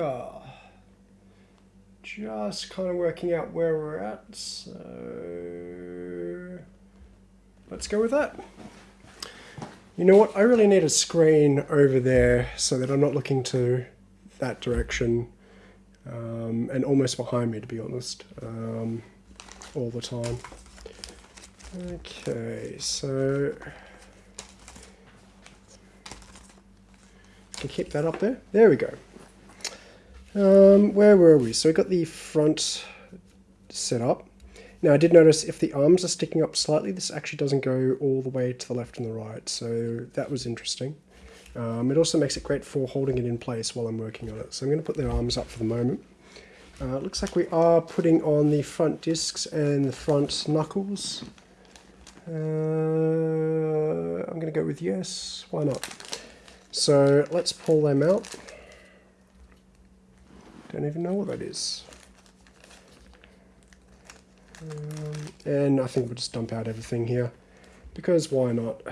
Ah, just kind of working out where we're at. So let's go with that. You know what? I really need a screen over there so that I'm not looking to that direction um, and almost behind me, to be honest, um, all the time. Okay, so can keep that up there. There we go. Um, where were we? So we got the front set up. Now I did notice if the arms are sticking up slightly, this actually doesn't go all the way to the left and the right. So that was interesting. Um, it also makes it great for holding it in place while I'm working on it. So I'm going to put the arms up for the moment. Uh, looks like we are putting on the front discs and the front knuckles. Uh, I'm going to go with yes, why not? So let's pull them out. Don't even know what that is. Um, and I think we'll just dump out everything here because why not?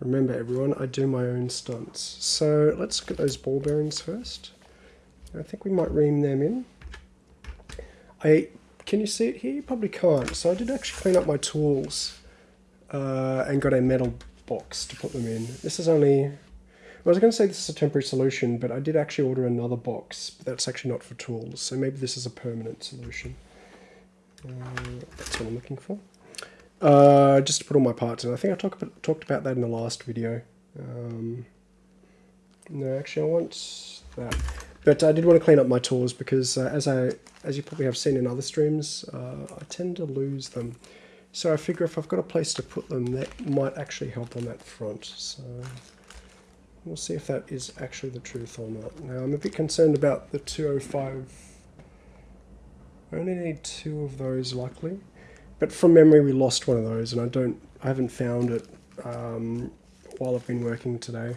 Remember everyone, I do my own stunts. So let's at those ball bearings first. I think we might ream them in. I Can you see it here? You probably can't. So I did actually clean up my tools uh, and got a metal box to put them in. This is only... I was going to say this is a temporary solution, but I did actually order another box. But that's actually not for tools, so maybe this is a permanent solution. Uh, that's what I'm looking for. Uh, just to put all my parts in. I think I talk about, talked about that in the last video. Um, no, actually I want that. But I did want to clean up my tools because uh, as I, as you probably have seen in other streams, uh, I tend to lose them. So I figure if I've got a place to put them, that might actually help on that front. So we'll see if that is actually the truth or not. Now I'm a bit concerned about the 205. I only need two of those luckily. But from memory, we lost one of those, and I don't, I haven't found it um, while I've been working today,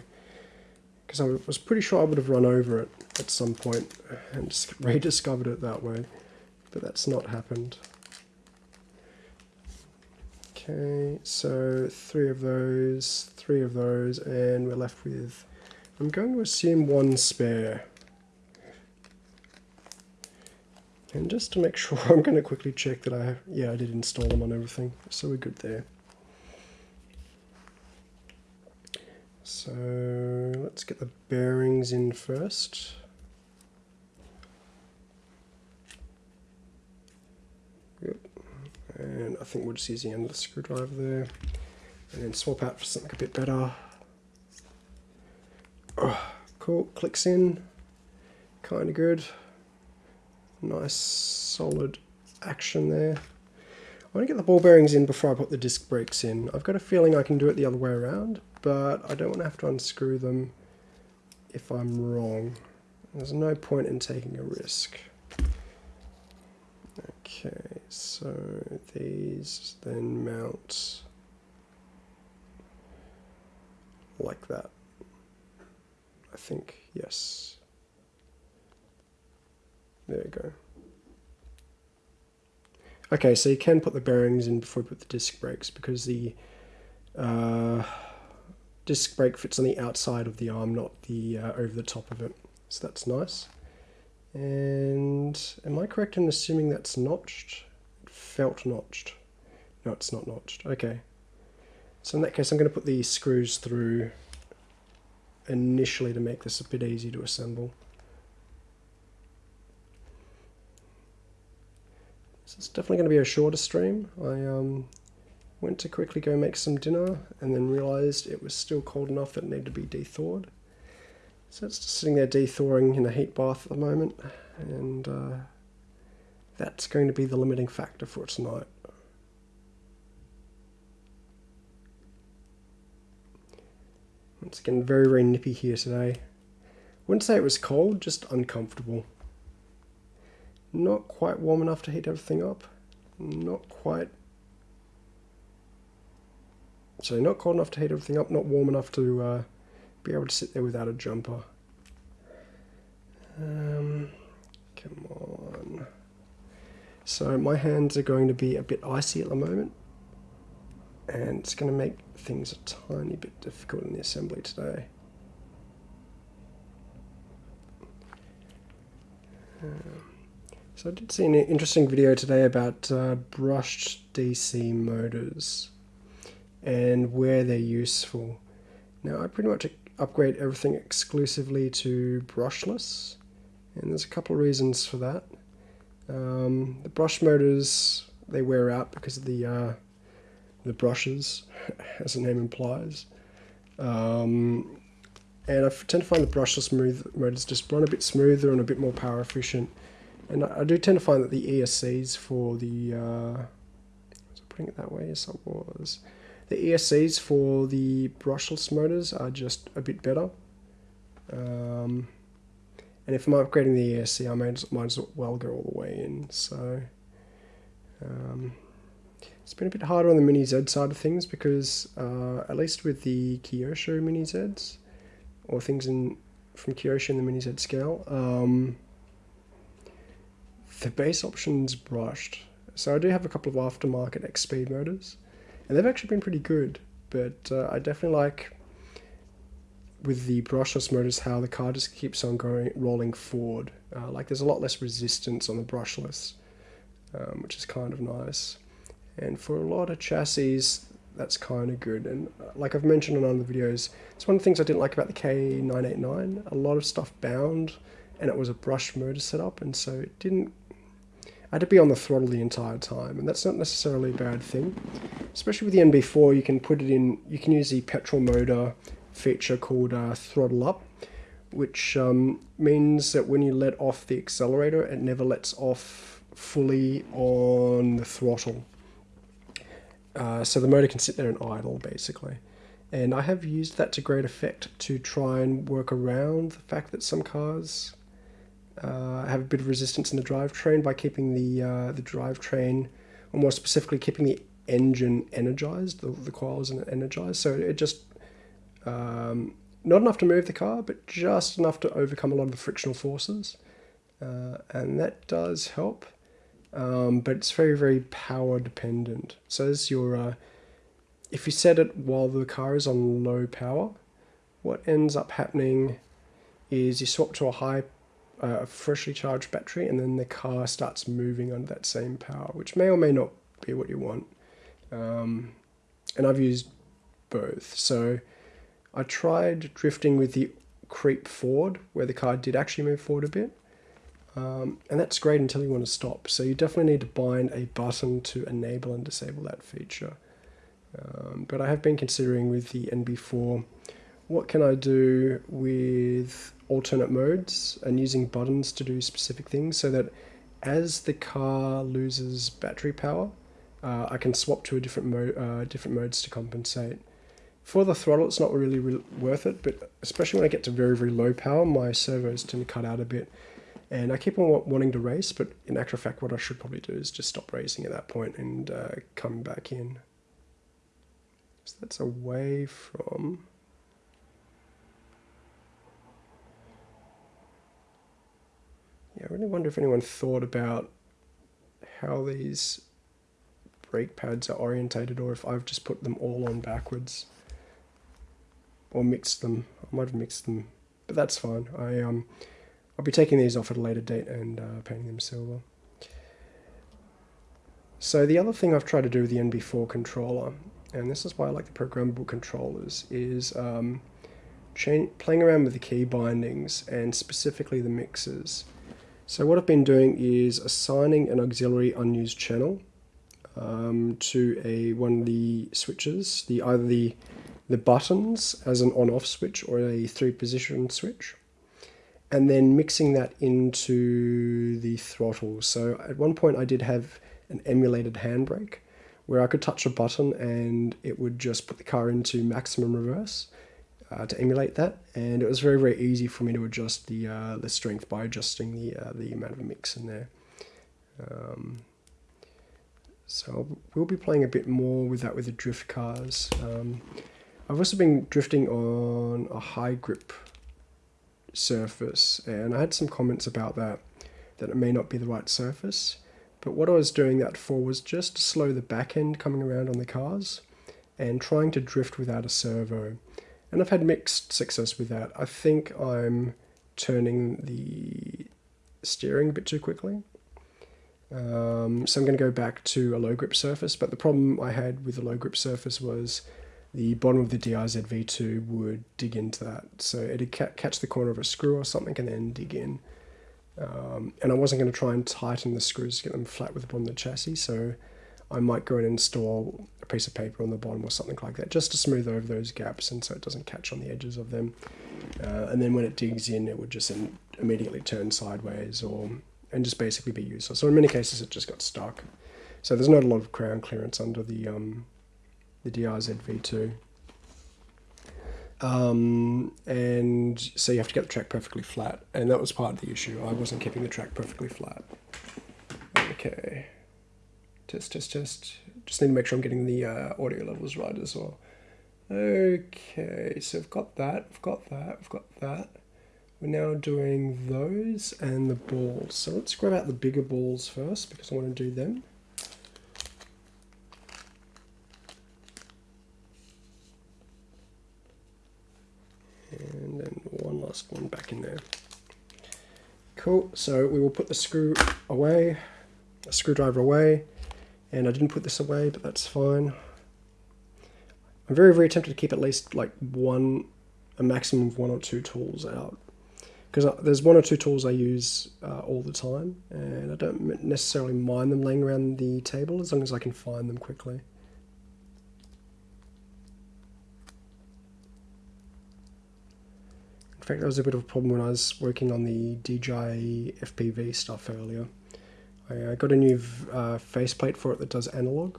because I was pretty sure I would have run over it at some point and rediscovered it that way, but that's not happened. Okay, so three of those, three of those, and we're left with, I'm going to assume one spare. And just to make sure, I'm going to quickly check that I, yeah, I did install them on everything, so we're good there. So let's get the bearings in first. And I think we'll just use the end of the screwdriver there. And then swap out for something a bit better. Oh, cool, clicks in. Kind of good. Nice solid action there. I want to get the ball bearings in before I put the disc brakes in. I've got a feeling I can do it the other way around, but I don't want to have to unscrew them if I'm wrong. There's no point in taking a risk. Okay, so these then mount like that. I think, yes. There we go. Okay, so you can put the bearings in before you put the disc brakes because the uh, disc brake fits on the outside of the arm, not the uh, over the top of it. So that's nice. And am I correct in assuming that's notched? Felt notched. No, it's not notched. Okay. So in that case, I'm going to put these screws through initially to make this a bit easy to assemble. So it's definitely going to be a shorter stream. I um, went to quickly go make some dinner and then realised it was still cold enough that it needed to be dethawed. So it's just sitting there dethawing in a heat bath at the moment and uh, that's going to be the limiting factor for tonight. Once again, very, very nippy here today. Wouldn't say it was cold, just uncomfortable. Not quite warm enough to heat everything up. Not quite. So not cold enough to heat everything up, not warm enough to uh, be able to sit there without a jumper. Um, come on. So my hands are going to be a bit icy at the moment. and it's going to make things a tiny bit difficult in the assembly today. Um, so I did see an interesting video today about uh, brushed DC motors and where they're useful. Now I pretty much upgrade everything exclusively to brushless and there's a couple of reasons for that. Um, the brush motors they wear out because of the uh, the brushes, as the name implies. Um, and I tend to find the brushless motors just run a bit smoother and a bit more power efficient. And I, I do tend to find that the ESCs for the, uh, was I putting it that way? Yes, I was. The ESCs for the brushless motors are just a bit better. Um, and if I'm upgrading the ESC, I might, might as well go all the way in. So um, it's been a bit harder on the Mini Z side of things because uh, at least with the Kyosho Mini Zs, or things in from Kyosho in the Mini Z scale, um, the base option's brushed. So I do have a couple of aftermarket X Speed motors, and they've actually been pretty good. But uh, I definitely like with the brushless motors how the car just keeps on going rolling forward. Uh, like there's a lot less resistance on the brushless, um, which is kind of nice. And for a lot of chassis, that's kind of good. And uh, like I've mentioned in other videos, it's one of the things I didn't like about the K989. A lot of stuff bound, and it was a brush motor setup, and so it didn't. I had to be on the throttle the entire time, and that's not necessarily a bad thing. Especially with the NB4, you can put it in. You can use the petrol motor feature called uh, throttle up, which um, means that when you let off the accelerator, it never lets off fully on the throttle. Uh, so the motor can sit there and idle basically. And I have used that to great effect to try and work around the fact that some cars uh, have a bit of resistance in the drivetrain by keeping the uh, the drivetrain, or more specifically, keeping the engine energized, the, the coils energized. So it just um, not enough to move the car, but just enough to overcome a lot of the frictional forces, uh, and that does help um, but it's very, very power dependent. So your, uh, if you set it while the car is on low power, what ends up happening is you swap to a high, uh, freshly charged battery, and then the car starts moving under that same power, which may or may not be what you want. Um, and I've used both. So I tried drifting with the creep forward, where the car did actually move forward a bit. Um, and that's great until you want to stop. So you definitely need to bind a button to enable and disable that feature. Um, but I have been considering with the NB4, what can I do with alternate modes and using buttons to do specific things so that as the car loses battery power, uh, I can swap to a different mode, uh, different modes to compensate. For the throttle, it's not really re worth it, but especially when I get to very, very low power, my servos tend to cut out a bit. And I keep on wanting to race, but in actual fact, what I should probably do is just stop racing at that point and uh, come back in. So that's away from... Yeah, I really wonder if anyone thought about how these brake pads are orientated or if I've just put them all on backwards or mixed them. I might have mixed them, but that's fine. I um I'll be taking these off at a later date and uh, painting them silver. So the other thing I've tried to do with the NB4 controller, and this is why I like the programmable controllers, is um, playing around with the key bindings and specifically the mixes. So what I've been doing is assigning an auxiliary unused channel um, to a one of the switches, the either the the buttons as an on-off switch or a three-position switch and then mixing that into the throttle. So at one point I did have an emulated handbrake where I could touch a button and it would just put the car into maximum reverse uh, to emulate that. And it was very, very easy for me to adjust the, uh, the strength by adjusting the, uh, the amount of mix in there. Um, so we'll be playing a bit more with that with the drift cars. Um, I've also been drifting on a high grip surface and I had some comments about that that it may not be the right surface but what I was doing that for was just to slow the back end coming around on the cars and trying to drift without a servo. And I've had mixed success with that. I think I'm turning the steering a bit too quickly. Um, so I'm going to go back to a low grip surface, but the problem I had with the low grip surface was the bottom of the DRZ V2 would dig into that. So it'd ca catch the corner of a screw or something and then dig in. Um, and I wasn't going to try and tighten the screws to get them flat with the bottom of the chassis, so I might go and install a piece of paper on the bottom or something like that, just to smooth over those gaps and so it doesn't catch on the edges of them. Uh, and then when it digs in, it would just immediately turn sideways or and just basically be useless. So in many cases, it just got stuck. So there's not a lot of ground clearance under the um, the DRZ V2. Um, and so you have to get the track perfectly flat, and that was part of the issue. I wasn't keeping the track perfectly flat. Okay, test, test, test. Just need to make sure I'm getting the uh, audio levels right as well. Okay, so I've got that, I've got that, I've got that. We're now doing those and the balls. So let's grab out the bigger balls first because I want to do them. and then one last one back in there. Cool, so we will put the screw away, a screwdriver away, and I didn't put this away, but that's fine. I'm very, very tempted to keep at least like one, a maximum of one or two tools out. Because there's one or two tools I use uh, all the time, and I don't necessarily mind them laying around the table as long as I can find them quickly. In fact, that was a bit of a problem when I was working on the DJI FPV stuff earlier. I, got a new uh, faceplate for it that does analog,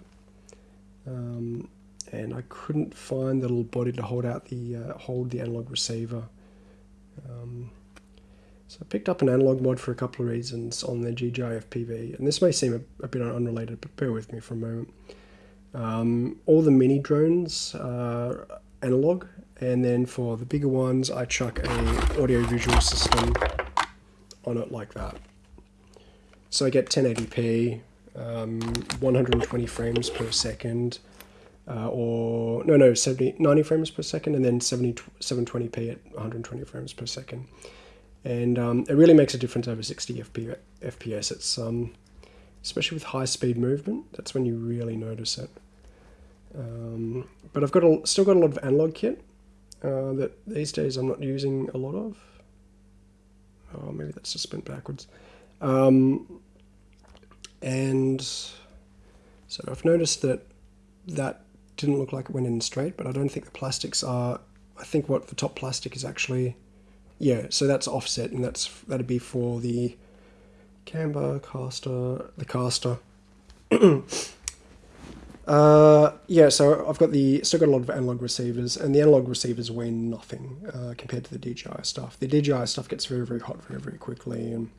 um, and I couldn't find the little body to hold out the uh, hold the analog receiver. Um, so I picked up an analog mod for a couple of reasons on the DJI FPV, and this may seem a, a bit unrelated, but bear with me for a moment. Um, all the mini drones are analog, and then for the bigger ones I chuck a audio visual system on it like that. So I get 1080p, um, 120 frames per second, uh, or no, no, 70, 90 frames per second, and then 70, 720p at 120 frames per second. And um, it really makes a difference over 60 FPS. It's um, especially with high speed movement, that's when you really notice it. Um, but I've got a, still got a lot of analog kit uh, that these days I'm not using a lot of. Oh, maybe that's just spent backwards. Um, and so I've noticed that that didn't look like it went in straight, but I don't think the plastics are. I think what the top plastic is actually, yeah. So that's offset, and that's that'd be for the camber caster, the caster. Uh, yeah, so I've got the still got a lot of analog receivers, and the analog receivers weigh nothing uh, compared to the DJI stuff. The DJI stuff gets very very hot very very quickly and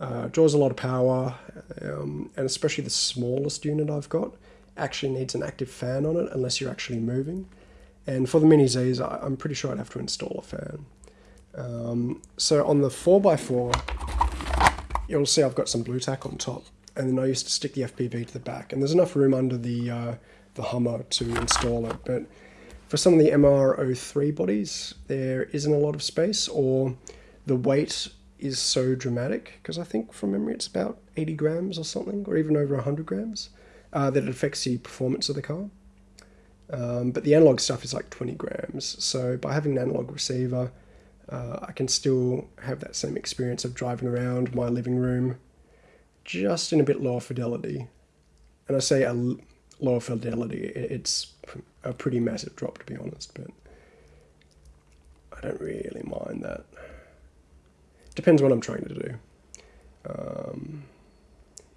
uh, draws a lot of power, um, and especially the smallest unit I've got actually needs an active fan on it unless you're actually moving. And for the Mini Z's, I'm pretty sure I'd have to install a fan. Um, so on the 4x4, you'll see I've got some Blu Tack on top and then I used to stick the FPV to the back. And there's enough room under the uh, the Hummer to install it, but for some of the MR03 bodies, there isn't a lot of space, or the weight is so dramatic, because I think from memory it's about 80 grams or something, or even over 100 grams, uh, that it affects the performance of the car. Um, but the analog stuff is like 20 grams, so by having an analog receiver, uh, I can still have that same experience of driving around my living room just in a bit lower fidelity. And I say a lower fidelity, it's a pretty massive drop to be honest, but I don't really mind that. Depends what I'm trying to do. Um,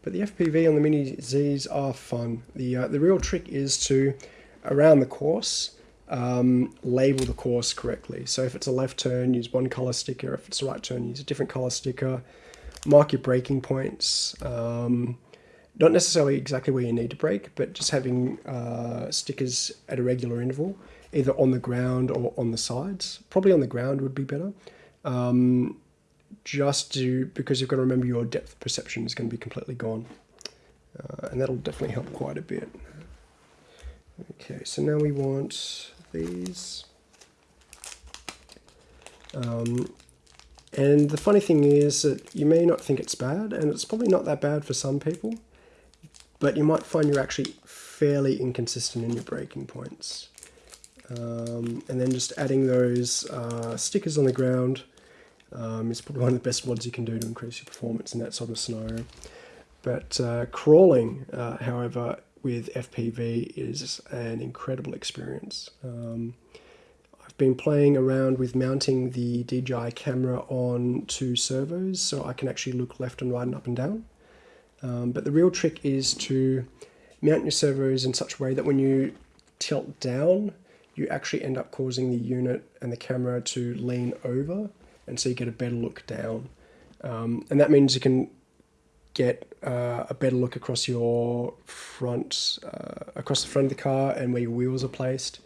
but the FPV on the Mini Zs are fun. The, uh, the real trick is to, around the course, um, label the course correctly. So if it's a left turn, use one color sticker. If it's a right turn, use a different color sticker mark your braking points. Um, not necessarily exactly where you need to brake, but just having uh, stickers at a regular interval, either on the ground or on the sides. Probably on the ground would be better. Um, just to because you've got to remember your depth perception is going to be completely gone, uh, and that'll definitely help quite a bit. Okay, so now we want these. Um, and the funny thing is that you may not think it's bad, and it's probably not that bad for some people, but you might find you're actually fairly inconsistent in your braking points. Um, and then just adding those uh, stickers on the ground um, is probably one of the best mods you can do to increase your performance in that sort of scenario. But uh, crawling, uh, however, with FPV is an incredible experience. Um, I've been playing around with mounting the DJI camera on two servos so I can actually look left and right and up and down. Um, but the real trick is to mount your servos in such a way that when you tilt down, you actually end up causing the unit and the camera to lean over and so you get a better look down. Um, and that means you can get uh, a better look across your front, uh, across the front of the car and where your wheels are placed.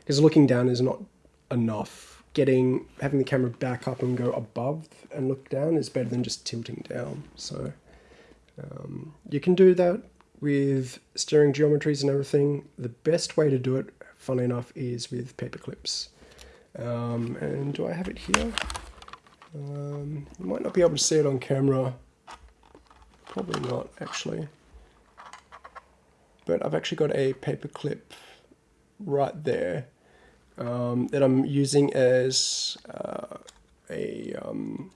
Because looking down is not enough. Getting having the camera back up and go above and look down is better than just tilting down. So um, you can do that with steering geometries and everything. The best way to do it, funny enough, is with paper clips. Um, and do I have it here? Um, you might not be able to see it on camera. Probably not, actually. But I've actually got a paper clip right there um, that I'm using as uh, a... Um,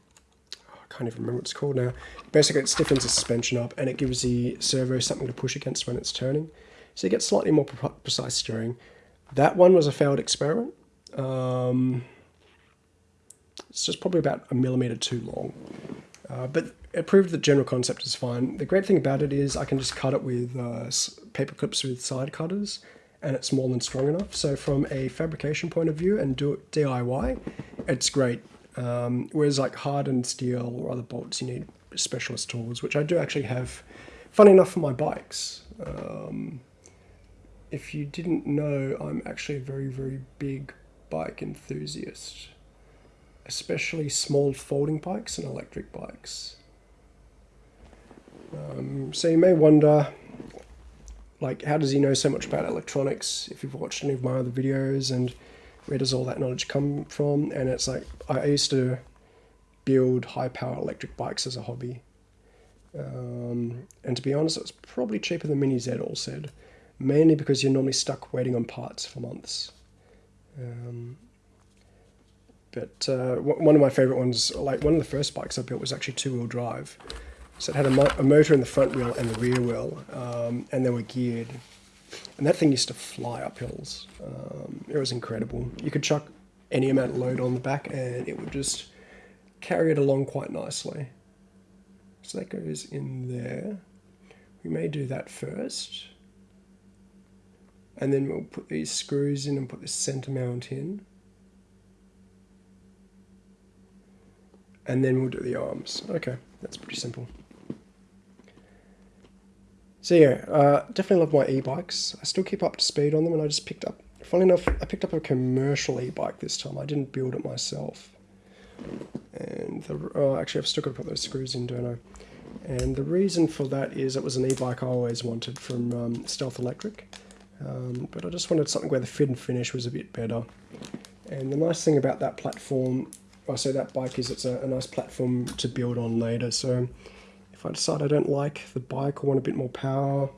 I can't even remember what it's called now. Basically, it stiffens the suspension up and it gives the servo something to push against when it's turning. So you get slightly more pre precise steering. That one was a failed experiment. Um, it's just probably about a millimeter too long. Uh, but it proved the general concept is fine. The great thing about it is I can just cut it with uh, paper clips with side cutters and it's more than strong enough. So from a fabrication point of view and do it DIY, it's great. Um, whereas like hardened steel or other bolts, you need specialist tools, which I do actually have, funny enough, for my bikes. Um, if you didn't know, I'm actually a very, very big bike enthusiast especially small folding bikes and electric bikes. Um, so you may wonder, like, how does he know so much about electronics? If you've watched any of my other videos, and where does all that knowledge come from? And it's like I used to build high power electric bikes as a hobby. Um, and to be honest, it was probably cheaper than Mini Z all said, mainly because you're normally stuck waiting on parts for months. Um, but uh, one of my favorite ones, like one of the first bikes I built was actually two-wheel drive. So it had a, mo a, motor in the front wheel and the rear wheel, um, and they were geared. And that thing used to fly up hills. Um, it was incredible. You could chuck any amount of load on the back and it would just carry it along quite nicely. So that goes in there. We may do that first. And then we'll put these screws in and put the center mount in. And then we'll do the arms. Okay, that's pretty simple. So yeah, uh, definitely love my e-bikes. I still keep up to speed on them and I just picked up, funny enough, I picked up a commercial e-bike this time. I didn't build it myself. And the, oh, actually I've still got to put those screws in, don't I? And the reason for that is it was an e-bike I always wanted from um, Stealth Electric. Um, but I just wanted something where the fit and finish was a bit better. And the nice thing about that platform I say that bike is it's a, a, nice platform to build on later. So if I decide I don't like the bike or want a bit more power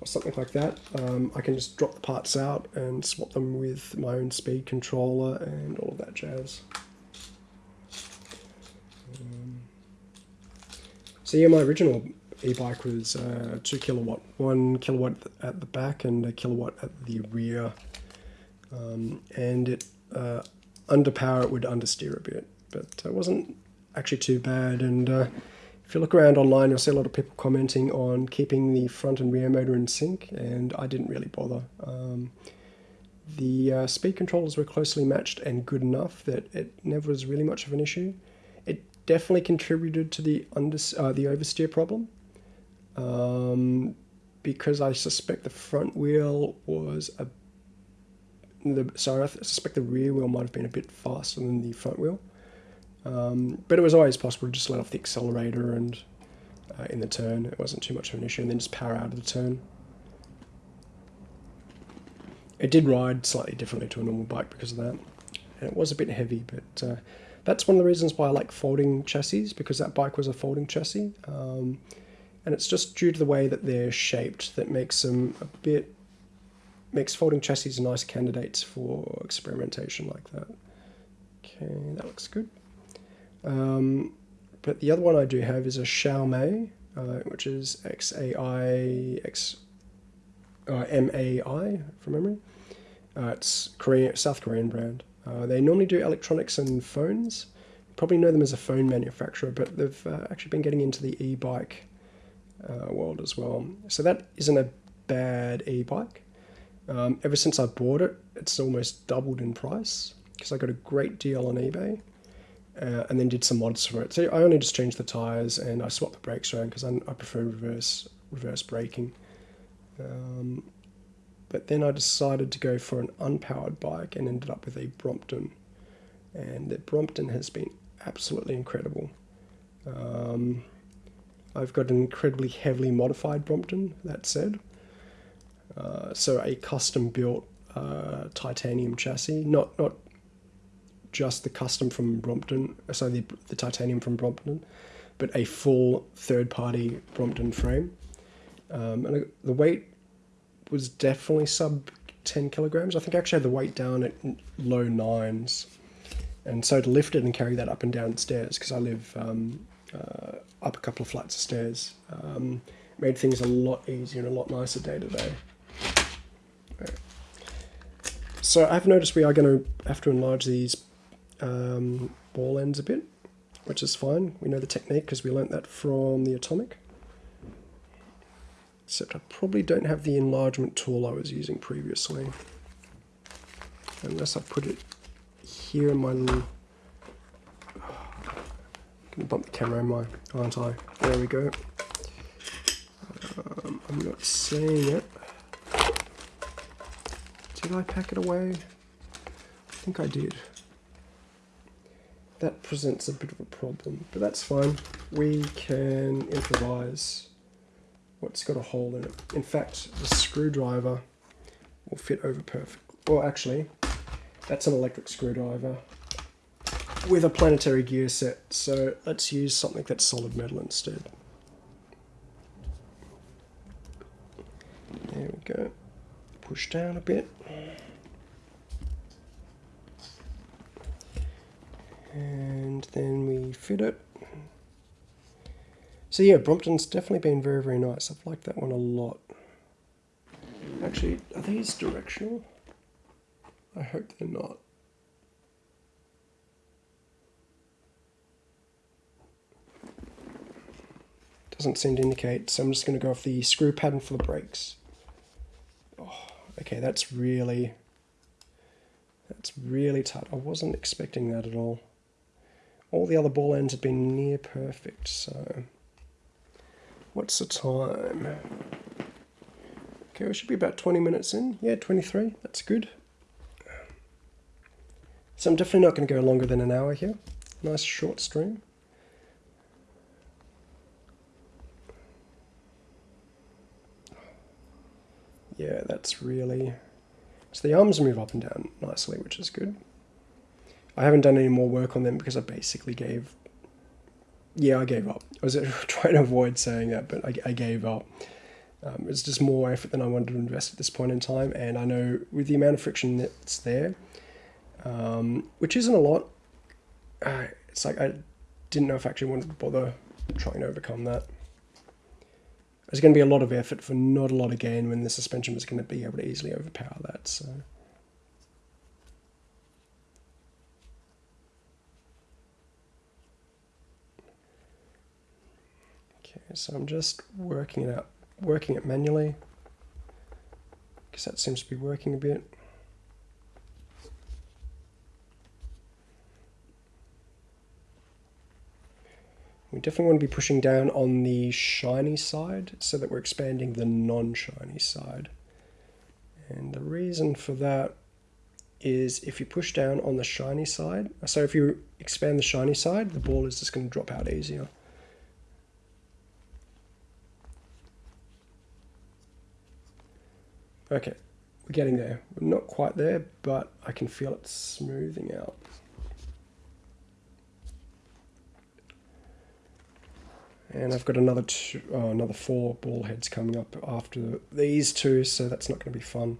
or something like that, um, I can just drop the parts out and swap them with my own speed controller and all of that jazz. Um, so yeah, my original e-bike was uh, 2 kilowatt, 1 kilowatt at the back and a kilowatt at the rear. Um, and it uh, underpower it would understeer a bit, but it wasn't actually too bad. And uh, if you look around online, you'll see a lot of people commenting on keeping the front and rear motor in sync, and I didn't really bother. Um, the uh, speed controllers were closely matched and good enough that it never was really much of an issue. It definitely contributed to the under uh, the oversteer problem. Um, because I suspect the front wheel was a the, sorry, I suspect the rear wheel might have been a bit faster than the front wheel. Um, but it was always possible to just let off the accelerator and uh, in the turn. It wasn't too much of an issue, and then just power out of the turn. it did ride slightly differently to a normal bike because of that. And it was a bit heavy, but uh, that's one of the reasons why I like folding chassis because that bike was a folding chassis. Um, and it's just due to the way that they're shaped that makes them a bit makes folding chassis nice candidates for experimentation like that. Okay, that looks good. Um, but the other one I do have is a Xiaomai, uh, which is X A I X uh, M A I from memory. Uh, it's Korean, South Korean brand. Uh, they normally do electronics and phones. You probably know them as a phone manufacturer, but they've uh, actually been getting into the e-bike uh, world as well. So that isn't a bad e-bike. Um, ever since I bought it, it's almost doubled in price because I got a great deal on eBay. Uh, and then did some mods for it. So I only just changed the tires and I swapped the brakes around because I, I, prefer reverse reverse braking. Um, but then I decided to go for an unpowered bike and ended up with a Brompton. And the Brompton has been absolutely incredible. Um, I've got an incredibly heavily modified Brompton, that said. Uh, so a custom built uh, titanium chassis, not not just the custom from Brompton, uh, so the, the titanium from Brompton, but a full third party Brompton frame. Um, and the weight was definitely sub 10 kilograms. I think I actually had the weight down at low nines. And so to lift it and carry that up and down stairs, because I live um, uh, up a couple of flights of stairs, um, made things a lot easier and a lot nicer day to day. So I've noticed we are going to have to enlarge these um, ball ends a bit, which is fine. We know the technique because we learnt that from the Atomic. Except I probably don't have the enlargement tool I was using previously. Unless I put it here in my little... I'm going to bump the camera in my, aren't I? There we go. Um, I'm not seeing it. Did I pack it away? I think I did. That presents a bit of a problem, but that's fine. We can improvise what's got a hole in it. In fact, the screwdriver will fit over perfect. Well, actually, that's an electric screwdriver with a planetary gear set. So let's use something that's solid metal instead. There we go. Push down a bit. And then we fit it. So yeah, Brompton's definitely been very, very nice. I've liked that one a lot. Actually, are these directional? I hope they're not. Doesn't seem to indicate, so I'm just going to go off the screw pattern for the brakes. Oh, okay, that's really, that's really tight. I wasn't expecting that at all. All the other ball ends have been near perfect, so... What's the time? Okay, we should be about 20 minutes in. Yeah, 23. That's good. So I'm definitely not going to go longer than an hour here. Nice short stream. Yeah, that's really... So the arms move up and down nicely, which is good. I haven't done any more work on them because I basically gave yeah, I gave up. I was trying to avoid saying that, but I, I gave up. Um, it's just more effort than I wanted to invest at this point in time, and I know with the amount of friction that's there, um, which isn't a lot, uh, it's like I didn't know if I actually wanted to bother trying to overcome that. There's going to be a lot of effort for not a lot of gain when the suspension was going to be able to easily overpower that. So. So I'm just working it out, working it manually, because that seems to be working a bit. We definitely want to be pushing down on the shiny side so that we're expanding the non-shiny side. And the reason for that is if you push down on the shiny side, so if you expand the shiny side, the ball is just going to drop out easier. Okay, we're getting there. We're not quite there, but I can feel it smoothing out. And I've got another two, oh, another four ball heads coming up after these two, so that's not going to be fun.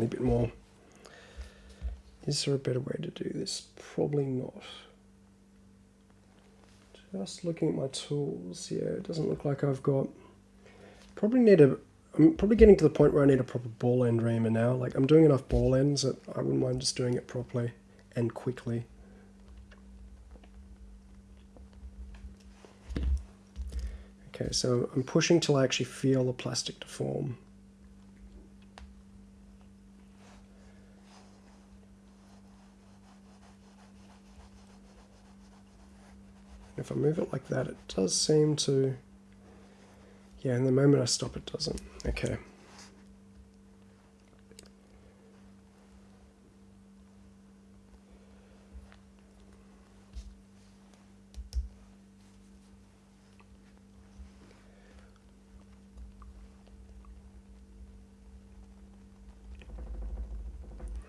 Tiny bit more. Is there a better way to do this? Probably not. Just looking at my tools, yeah, it doesn't look like I've got... Probably need a... I'm probably getting to the point where I need a proper ball end reamer now. Like, I'm doing enough ball ends that I wouldn't mind just doing it properly and quickly. Okay, so I'm pushing till I actually feel the plastic deform. If I move it like that, it does seem to... Yeah, in the moment I stop, it doesn't. Okay.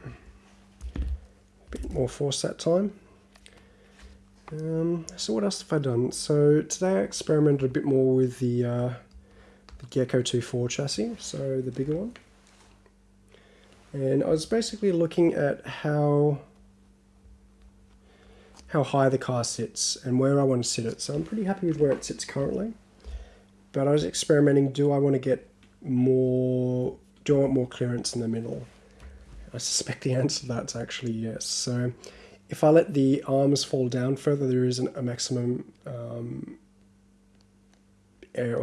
Hmm. Bit more force that time. Um, so what else have I done? So today I experimented a bit more with the, uh, the Gecko 2.4 chassis, so the bigger one. And I was basically looking at how how high the car sits and where I want to sit it. So I'm pretty happy with where it sits currently. But I was experimenting, do I want to get more, do I want more clearance in the middle? I suspect the answer to that's actually yes. So if I let the arms fall down further, there is a maximum um, air,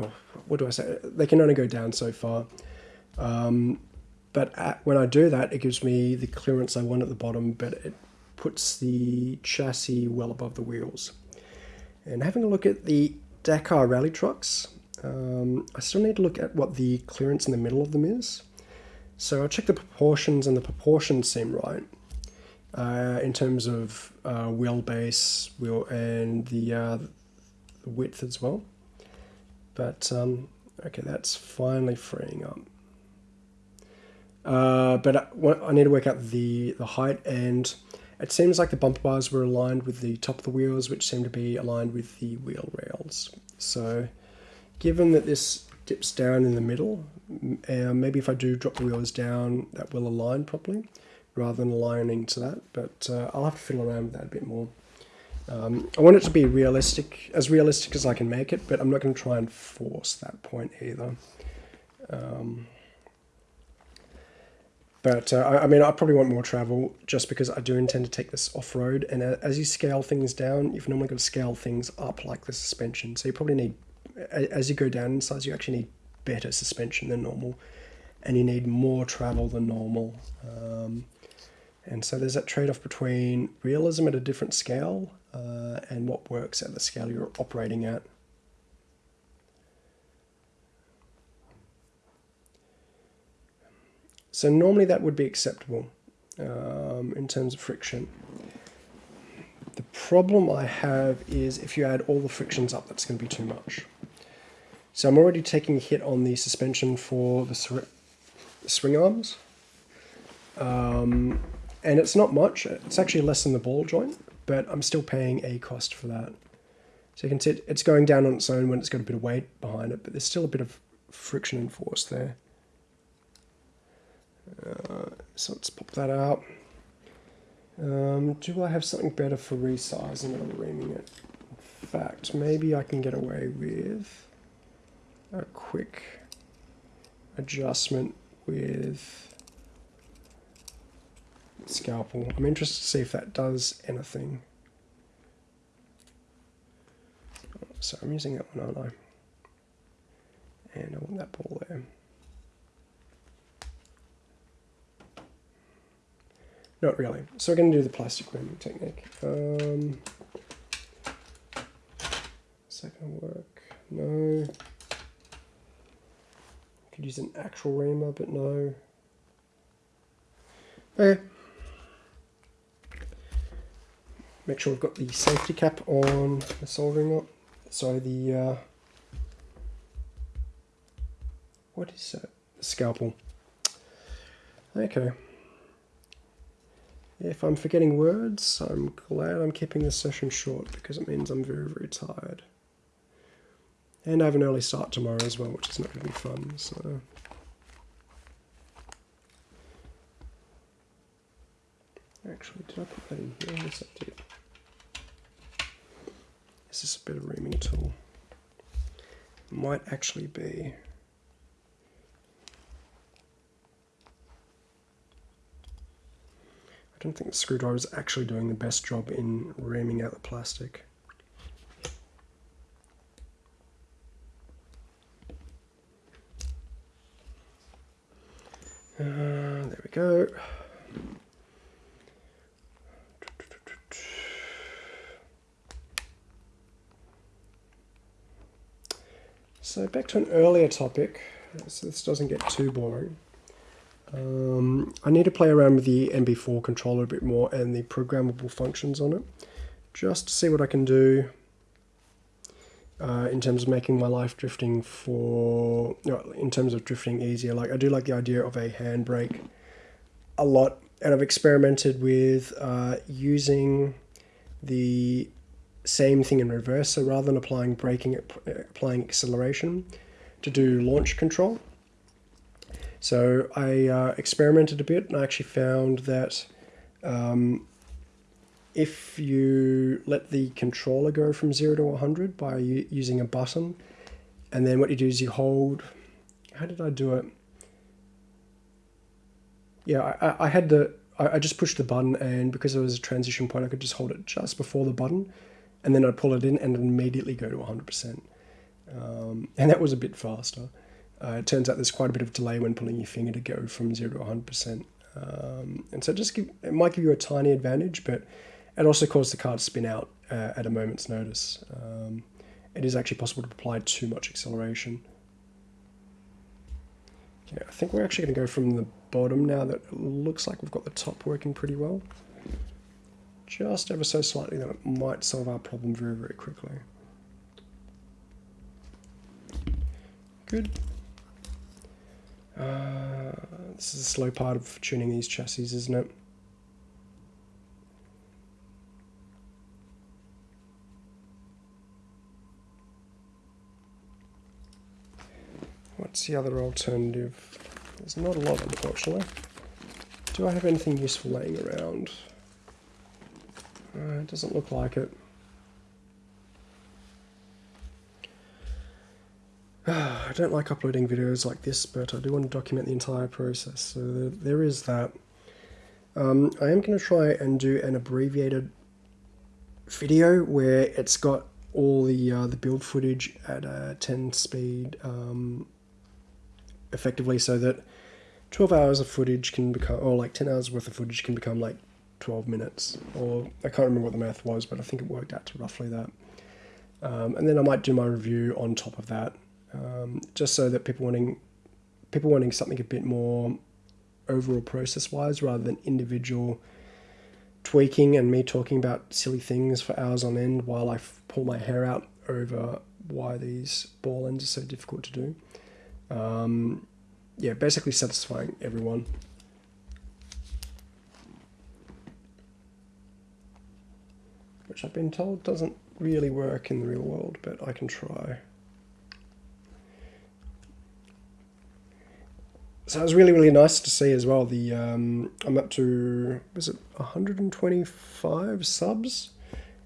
what do I say? They can only go down so far. Um, but at, when I do that, it gives me the clearance I want at the bottom, but it puts the chassis well above the wheels. And having a look at the Dakar rally trucks, um, I still need to look at what the clearance in the middle of them is. So I'll check the proportions and the proportions seem right uh, in terms of uh, wheelbase wheel and the, uh, width as well. But um, okay, that's finally freeing up. Uh, but I, I, need to work out the, the height and it seems like the bumper bars were aligned with the top of the wheels which seem to be aligned with the wheel rails. So given that this dips down in the middle, uh, maybe if I do drop the wheels down that will align properly rather than aligning to that, but uh, I'll have to fiddle around with that a bit more. Um, I want it to be realistic, as realistic as I can make it, but I'm not going to try and force that point either. Um, but uh, I, I, mean, I probably want more travel just because I do intend to take this off-road. And uh, as you scale things down, you've normally got to scale things up like the suspension. So you probably need, as you go down in size, you actually need better suspension than normal. And you need more travel than normal. Um, and so there's that trade-off between realism at a different scale uh, and what works at the scale you're operating at. So normally that would be acceptable um, in terms of friction. The problem I have is if you add all the frictions up, that's going to be too much. So I'm already taking a hit on the suspension for the swing arms. Um, and it's not much. It's actually less than the ball joint, but I'm still paying a cost for that. So you can see it's going down on its own when it's got a bit of weight behind it, but there's still a bit of friction and force there. Uh, so let's pop that out. Um, do I have something better for resizing or reaming it? In fact, maybe I can get away with a quick adjustment with scalpel. I'm interested to see if that does anything. So I'm using that one, aren't I? And I want that ball there. Not really. So we're going to do the plastic reaming technique. Um, is that going to work? No. Could use an actual reamer, but no. Okay. Make sure we've got the safety cap on the soldering knot. So the uh, what is that? The scalpel. Okay. If I'm forgetting words, I'm glad I'm keeping this session short because it means I'm very, very tired. And I have an early start tomorrow as well, which is not going to be fun. So. Actually, did I put that in here? Yes, I did. Is this a bit of reaming tool? Might actually be. I don't think the screwdriver is actually doing the best job in reaming out the plastic. Uh, there we go. So back to an earlier topic, so this doesn't get too boring. Um, I need to play around with the MB4 controller a bit more and the programmable functions on it, just to see what I can do uh, in terms of making my life drifting for, in terms of drifting easier. Like I do like the idea of a handbrake a lot, and I've experimented with uh, using the same thing in reverse. So rather than applying braking, applying acceleration to do launch control. So I uh, experimented a bit and I actually found that um, if you let the controller go from 0 to 100 by using a button, and then what you do is you hold, how did I do it? Yeah, I, I had the, I just pushed the button and because there was a transition point, I could just hold it just before the button and then I'd pull it in and immediately go to 100%. Um, and that was a bit faster. Uh, it turns out there's quite a bit of delay when pulling your finger to go from 0 to 100%. Um, and so just give, it might give you a tiny advantage, but it also causes the car to spin out uh, at a moment's notice. Um, it is actually possible to apply too much acceleration. Okay, I think we're actually going to go from the bottom now that it looks like we've got the top working pretty well. Just ever so slightly that it might solve our problem very, very quickly. Good. Uh, this is a slow part of tuning these chassis, isn't it? What's the other alternative? There's not a lot, unfortunately. Do I have anything useful laying around? Uh, it doesn't look like it. I don't like uploading videos like this, but I do want to document the entire process, so there is that. Um, I am going to try and do an abbreviated video where it's got all the uh, the build footage at a 10 speed um, effectively so that 12 hours of footage can become or like 10 hours worth of footage can become like 12 minutes, or I can't remember what the math was, but I think it worked out to roughly that. Um, and then I might do my review on top of that, um, just so that people wanting people wanting something a bit more overall process wise rather than individual tweaking and me talking about silly things for hours on end while I pull my hair out over why these ball ends are so difficult to do. Um, yeah, basically satisfying everyone. Which I've been told doesn't really work in the real world, but I can try. So it was really, really nice to see as well. The um, I'm up to was it 125 subs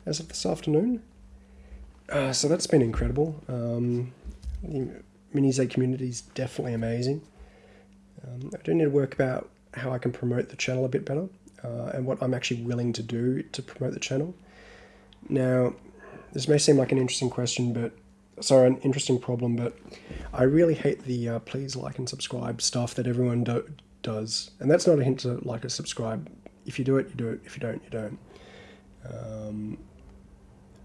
as of this afternoon. Uh, so that's been incredible. Um, the Mini-Z community is definitely amazing. Um, I do need to work about how I can promote the channel a bit better uh, and what I'm actually willing to do to promote the channel. Now, this may seem like an interesting question, but sorry, an interesting problem, but I really hate the uh, please like and subscribe stuff that everyone do does. And that's not a hint to like or subscribe. If you do it, you do it. If you don't, you don't. Um,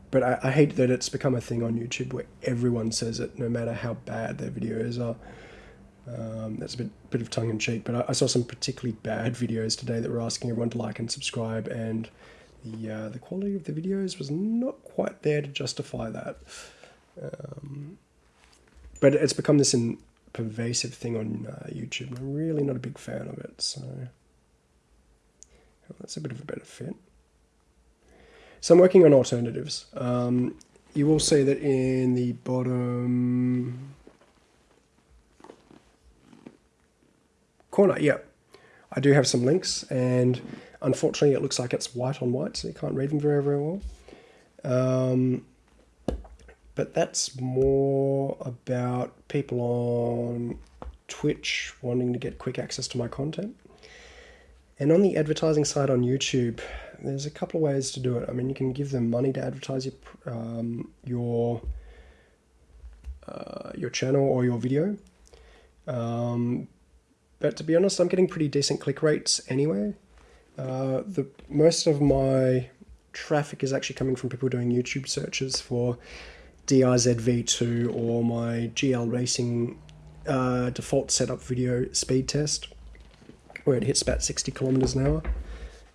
but I, I, hate that it's become a thing on YouTube where everyone says it, no matter how bad their videos are. Um, that's a bit bit of tongue in cheek, but I, I, saw some particularly bad videos today that were asking everyone to like and subscribe, and the uh, the quality of the videos was not quite there to justify that. Um, but it's become this in, pervasive thing on uh, YouTube. I'm really not a big fan of it, so that's a bit of a better fit. So I'm working on alternatives. Um, you will see that in the bottom corner, yeah, I do have some links and unfortunately it looks like it's white on white so you can't read them very, very well. Um, but that's more about people on Twitch wanting to get quick access to my content. And on the advertising side on YouTube, there's a couple of ways to do it. I mean, you can give them money to advertise your um, your uh, your channel or your video. Um, but to be honest, I'm getting pretty decent click rates anyway. Uh, the most of my traffic is actually coming from people doing YouTube searches for DRZV2 or my GL Racing uh, default setup video speed test, where it hits about 60 kilometers an hour.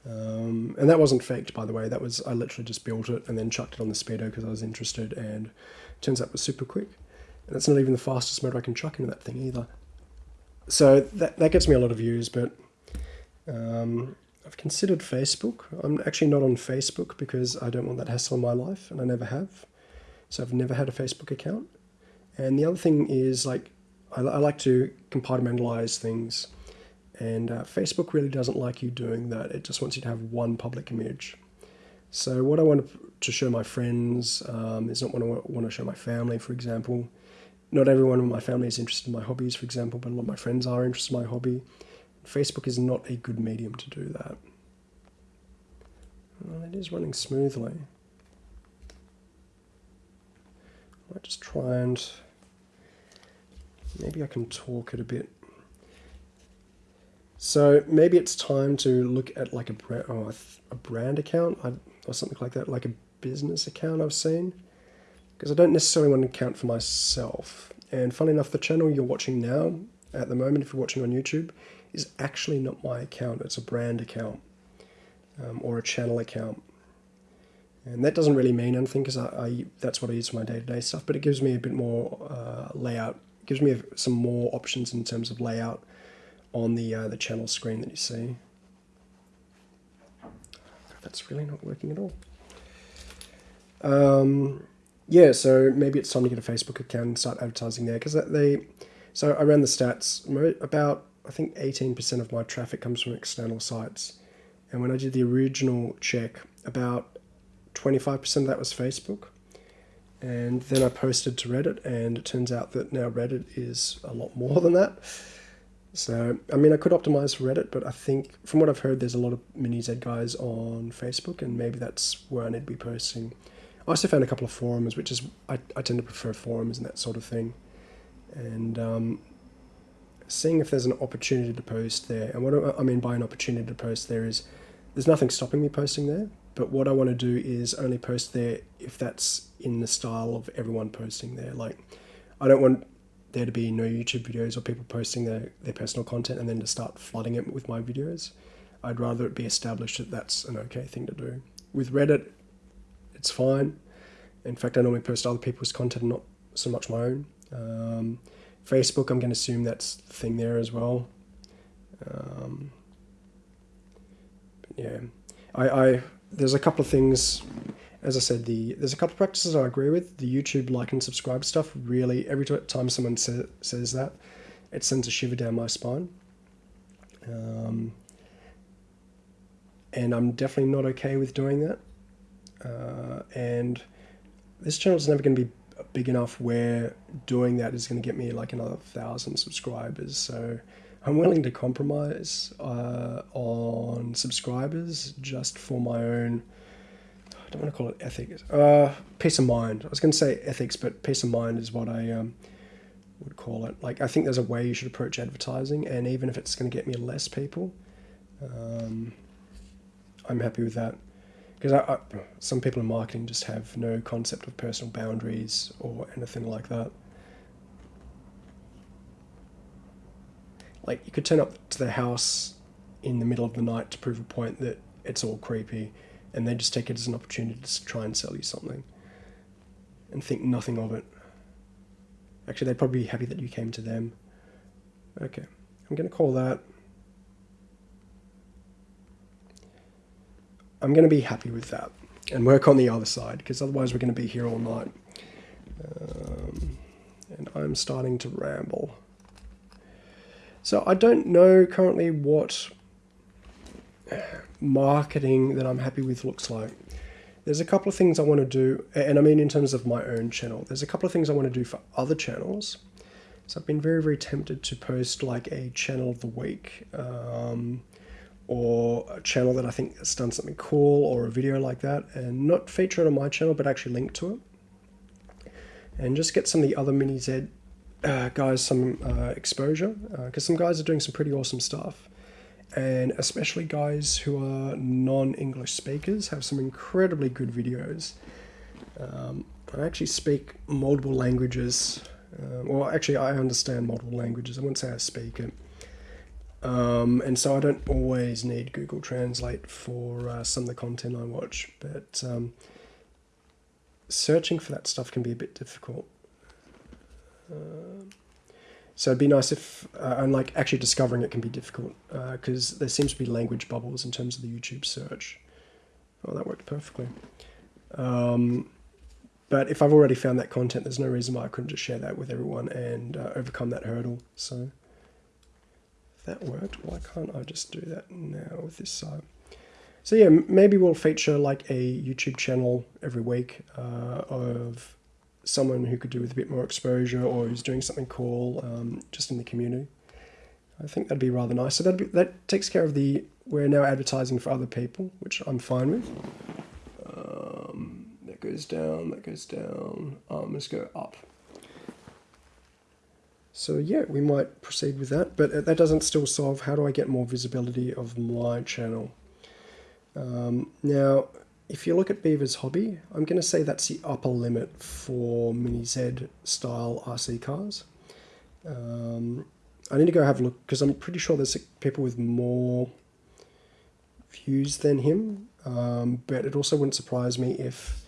Um, and that wasn't faked, by the way. That was I literally just built it and then chucked it on the speedo because I was interested, and turns out it was super quick. And it's not even the fastest motor I can chuck into that thing either. So that that gets me a lot of views, but um, I've considered Facebook. I'm actually not on Facebook because I don't want that hassle in my life, and I never have. So I've never had a Facebook account. And the other thing is like I, I like to compartmentalize things. And uh, Facebook really doesn't like you doing that. It just wants you to have one public image. So what I want to show my friends um, is not what I want to show my family, for example. Not everyone in my family is interested in my hobbies, for example, but a lot of my friends are interested in my hobby. Facebook is not a good medium to do that. Well, it is running smoothly. I might just try and maybe I can talk it a bit. So maybe it's time to look at like a brand, oh, a brand account or something like that, like a business account I've seen. Because I don't necessarily want to account for myself. And funny enough, the channel you're watching now, at the moment, if you're watching on YouTube, is actually not my account. It's a brand account um, or a channel account. And that doesn't really mean anything because I, I, that's what I use for my day-to-day -day stuff, but it gives me a bit more uh, layout, it gives me some more options in terms of layout on the, uh, the channel screen that you see. That's really not working at all. Um, yeah, so maybe it's time to get a Facebook account and start advertising there because that they, so I ran the stats, about I think 18% of my traffic comes from external sites. And when I did the original check, about 25% of that was Facebook. And then I posted to Reddit, and it turns out that now Reddit is a lot more than that. So, I mean, I could optimize for Reddit, but I think from what I've heard, there's a lot of mini Z guys on Facebook, and maybe that's where I need to be posting. I also found a couple of forums, which is, I, I tend to prefer forums and that sort of thing. And um, seeing if there's an opportunity to post there. And what I mean by an opportunity to post there is there's nothing stopping me posting there, but what I want to do is only post there if that's in the style of everyone posting there. Like, I don't want there to be no YouTube videos or people posting their, their personal content and then to start flooding it with my videos. I'd rather it be established that that's an okay thing to do. With Reddit, it's fine. In fact, I normally post other people's content, not so much my own. Um, Facebook, I'm going to assume that's the thing there as well. Um, yeah, I, I there's a couple of things. As I said, the there's a couple of practices I agree with. The YouTube like and subscribe stuff really every time someone say, says that, it sends a shiver down my spine. Um, and I'm definitely not okay with doing that. Uh, and this channel is never going to be big enough where doing that is going to get me like another thousand subscribers. So I'm willing to compromise uh, on subscribers just for my own. I don't want to call it ethics. Uh, peace of mind. I was going to say ethics, but peace of mind is what I um, would call it. Like I think there's a way you should approach advertising, and even if it's going to get me less people, um, I'm happy with that because some people in marketing just have no concept of personal boundaries or anything like that. Like you could turn up to their house in the middle of the night to prove a point that it's all creepy, and they just take it as an opportunity to try and sell you something, and think nothing of it. Actually, they'd probably be happy that you came to them. Okay, I'm to call that. I'm going to be happy with that and work on the other side because otherwise we're going to be here all night. Um, and I'm starting to ramble. So I don't know currently what marketing that I'm happy with looks like. There's a couple of things I want to do, and I mean in terms of my own channel, there's a couple of things I want to do for other channels. So I've been very, very tempted to post like a channel of the week um, or a channel that I think has done something cool or a video like that and not feature it on my channel, but actually link to it. And just get some of the other Mini Z uh, guys some uh, exposure because uh, some guys are doing some pretty awesome stuff and especially guys who are non-English speakers have some incredibly good videos. Um, I actually speak multiple languages. Uh, well, actually, I understand multiple languages. I wouldn't say I speak it. Um, and so I don't always need Google Translate for uh, some of the content I watch, but um, searching for that stuff can be a bit difficult. Uh, so it'd be nice if, uh, and like actually discovering it can be difficult because uh, there seems to be language bubbles in terms of the YouTube search. Oh, that worked perfectly. Um, but if I've already found that content, there's no reason why I couldn't just share that with everyone and uh, overcome that hurdle. So that worked, why can't I just do that now with this side? So yeah, maybe we'll feature like a YouTube channel every week uh, of someone who could do with a bit more exposure or who's doing something cool um, just in the community. I think that'd be rather nice. So that that takes care of the we're now advertising for other people, which I'm fine with. Um, that goes down, that goes down. Um, let's go up. So yeah, we might proceed with that, but that doesn't still solve how do I get more visibility of my channel. Um, now, if you look at Beaver's hobby, I'm going to say that's the upper limit for Mini Z style RC cars. Um, I need to go have a look because I'm pretty sure there's people with more views than him, um, but it also wouldn't surprise me if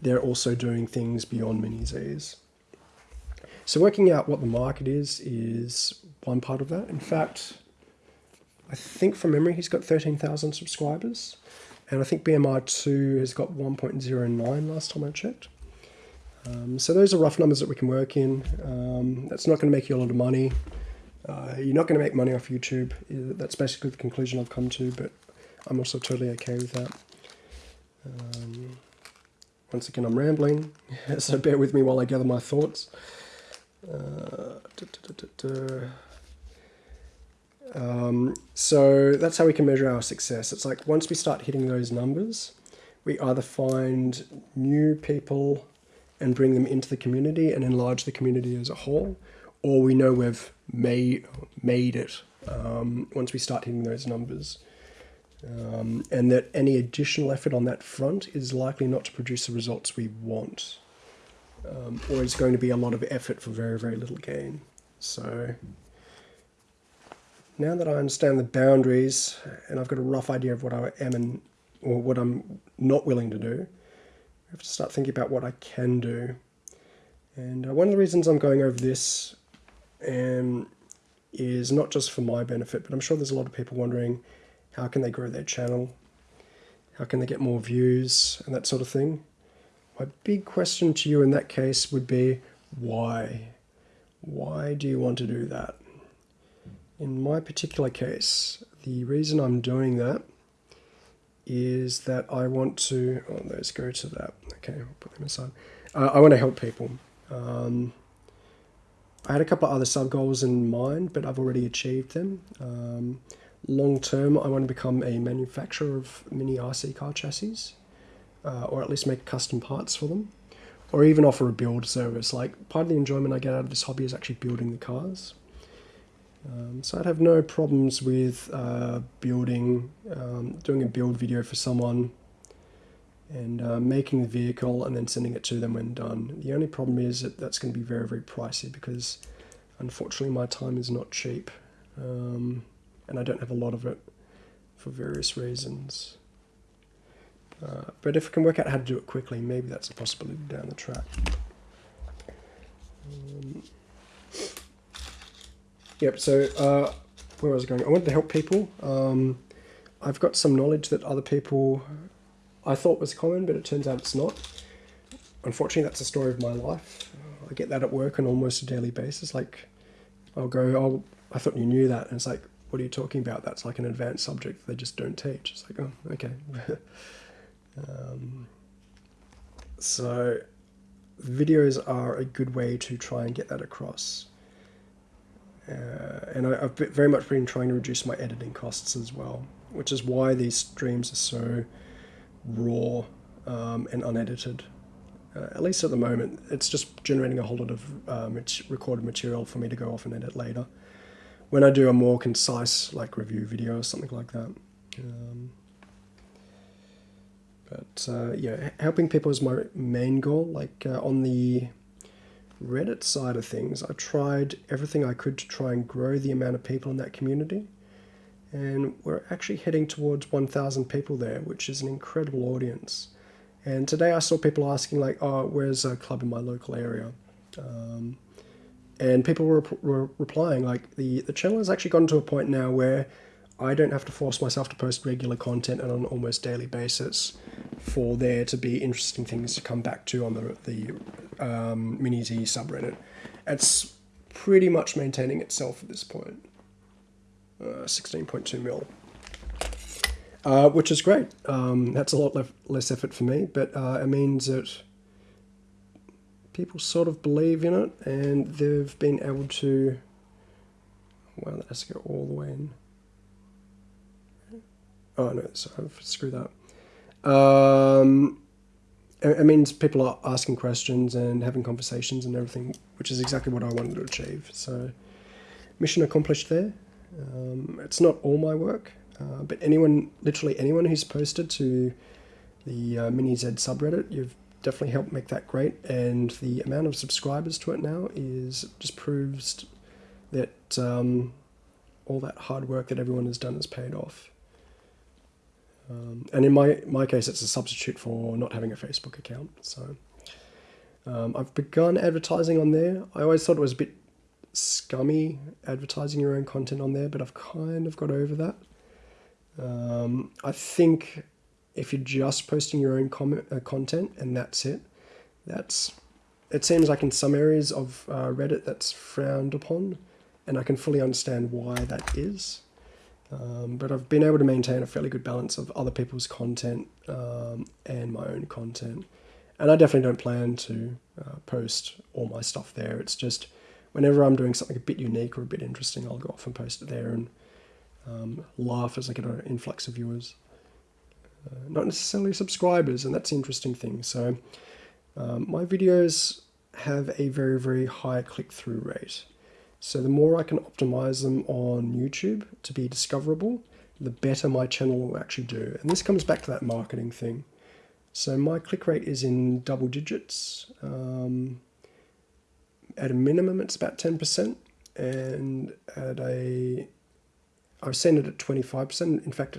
they're also doing things beyond Mini Zs. So working out what the market is, is one part of that. In fact, I think from memory he's got 13,000 subscribers. And I think BMI 2 has got 1.09 last time I checked. Um, so those are rough numbers that we can work in. Um, that's not going to make you a lot of money. Uh, you're not going to make money off YouTube. That's basically the conclusion I've come to, but I'm also totally okay with that. Um, once again, I'm rambling, so bear with me while I gather my thoughts. Da, da, da, um, so that's how we can measure our success. It's like once we start hitting those numbers, we either find new people and bring them into the community and enlarge the community as a whole, or we know we've made made it um, once we start hitting those numbers. Um, and that any additional effort on that front is likely not to produce the results we want, um, or it's going to be a lot of effort for very, very little gain. So now that I understand the boundaries and I've got a rough idea of what I am and or what I'm not willing to do, I have to start thinking about what I can do. And uh, one of the reasons I'm going over this um, is not just for my benefit, but I'm sure there's a lot of people wondering how can they grow their channel? How can they get more views and that sort of thing? My big question to you in that case would be why? Why do you want to do that? In my particular case, the reason I'm doing that is that I want to, oh, let's go to that. Okay, I'll put them aside. Uh, I want to help people. Um, I had a couple of other sub goals in mind, but I've already achieved them. Um, long term, I want to become a manufacturer of mini RC car chassis, uh, or at least make custom parts for them, or even offer a build service. Like part of the enjoyment I get out of this hobby is actually building the cars. Um, so I'd have no problems with uh, building, um, doing a build video for someone and uh, making the vehicle and then sending it to them when done. The only problem is that that's going to be very, very pricey because unfortunately my time is not cheap. um, and I don't have a lot of it for various reasons. Uh, but if I can work out how to do it quickly, maybe that's a possibility down the track. Um, yep, so uh, where was I going? I wanted to help people. Um, I've got some knowledge that other people I thought was common, but it turns out it's not. Unfortunately, that's the story of my life. I get that at work on almost a daily basis. Like, I'll go, oh, I thought you knew that. And it's like, what are you talking about? That's like an advanced subject they just don't teach. It's like, oh, okay. um, so, videos are a good way to try and get that across. Uh, and I, have very much been trying to reduce my editing costs as well, which is why these streams are so raw um, and unedited. Uh, at least at the moment, it's just generating a whole lot of um, recorded material for me to go off and edit later. When I do a more concise, like review video or something like that. Um, but uh, yeah, helping people is my main goal. Like uh, on the Reddit side of things, I tried everything I could to try and grow the amount of people in that community. And we're actually heading towards 1,000 people there, which is an incredible audience. And today I saw people asking, like, oh, where's a club in my local area? Um, and people were, were replying, like, the, the channel has actually gotten to a point now where I don't have to force myself to post regular content on an almost daily basis for there to be interesting things to come back to on the, the um, Mini-Z subreddit. It's pretty much maintaining itself at this point. Uh, 16.2 mil. Uh, which is great. Um, that's a lot less, less effort for me, but uh, it means that people sort of believe in it and they've been able to. Well, that has to go all the way in. Oh no, so I've screwed that. Um, it, means people are asking questions and having conversations and everything, which is exactly what I wanted to achieve. So, mission accomplished there. Um, it's not all my work, uh, but anyone, literally anyone who's posted to the uh, Mini Z subreddit, you've definitely helped make that great. And the amount of subscribers to it now is just proves that um, all that hard work that everyone has done has paid off. Um, and in my, my case, it's a substitute for not having a Facebook account. So um, I've begun advertising on there. I always thought it was a bit scummy advertising your own content on there, but I've kind of got over that. Um, I think if you're just posting your own uh, content and that's it, that's it seems like in some areas of uh, Reddit that's frowned upon, and I can fully understand why that is. Um, but I've been able to maintain a fairly good balance of other people's content um, and my own content. And I definitely don't plan to uh, post all my stuff there. It's just whenever I'm doing something a bit unique or a bit interesting, I'll go off and post it there and um, laugh as I get an influx of viewers. Uh, not necessarily subscribers, and that's the interesting thing. So um, my videos have a very, very high click-through rate. So the more I can optimize them on YouTube to be discoverable, the better my channel will actually do. And this comes back to that marketing thing. So my click rate is in double digits. Um, at a minimum, it's about 10%. And at a, I've seen it at 25%. In fact,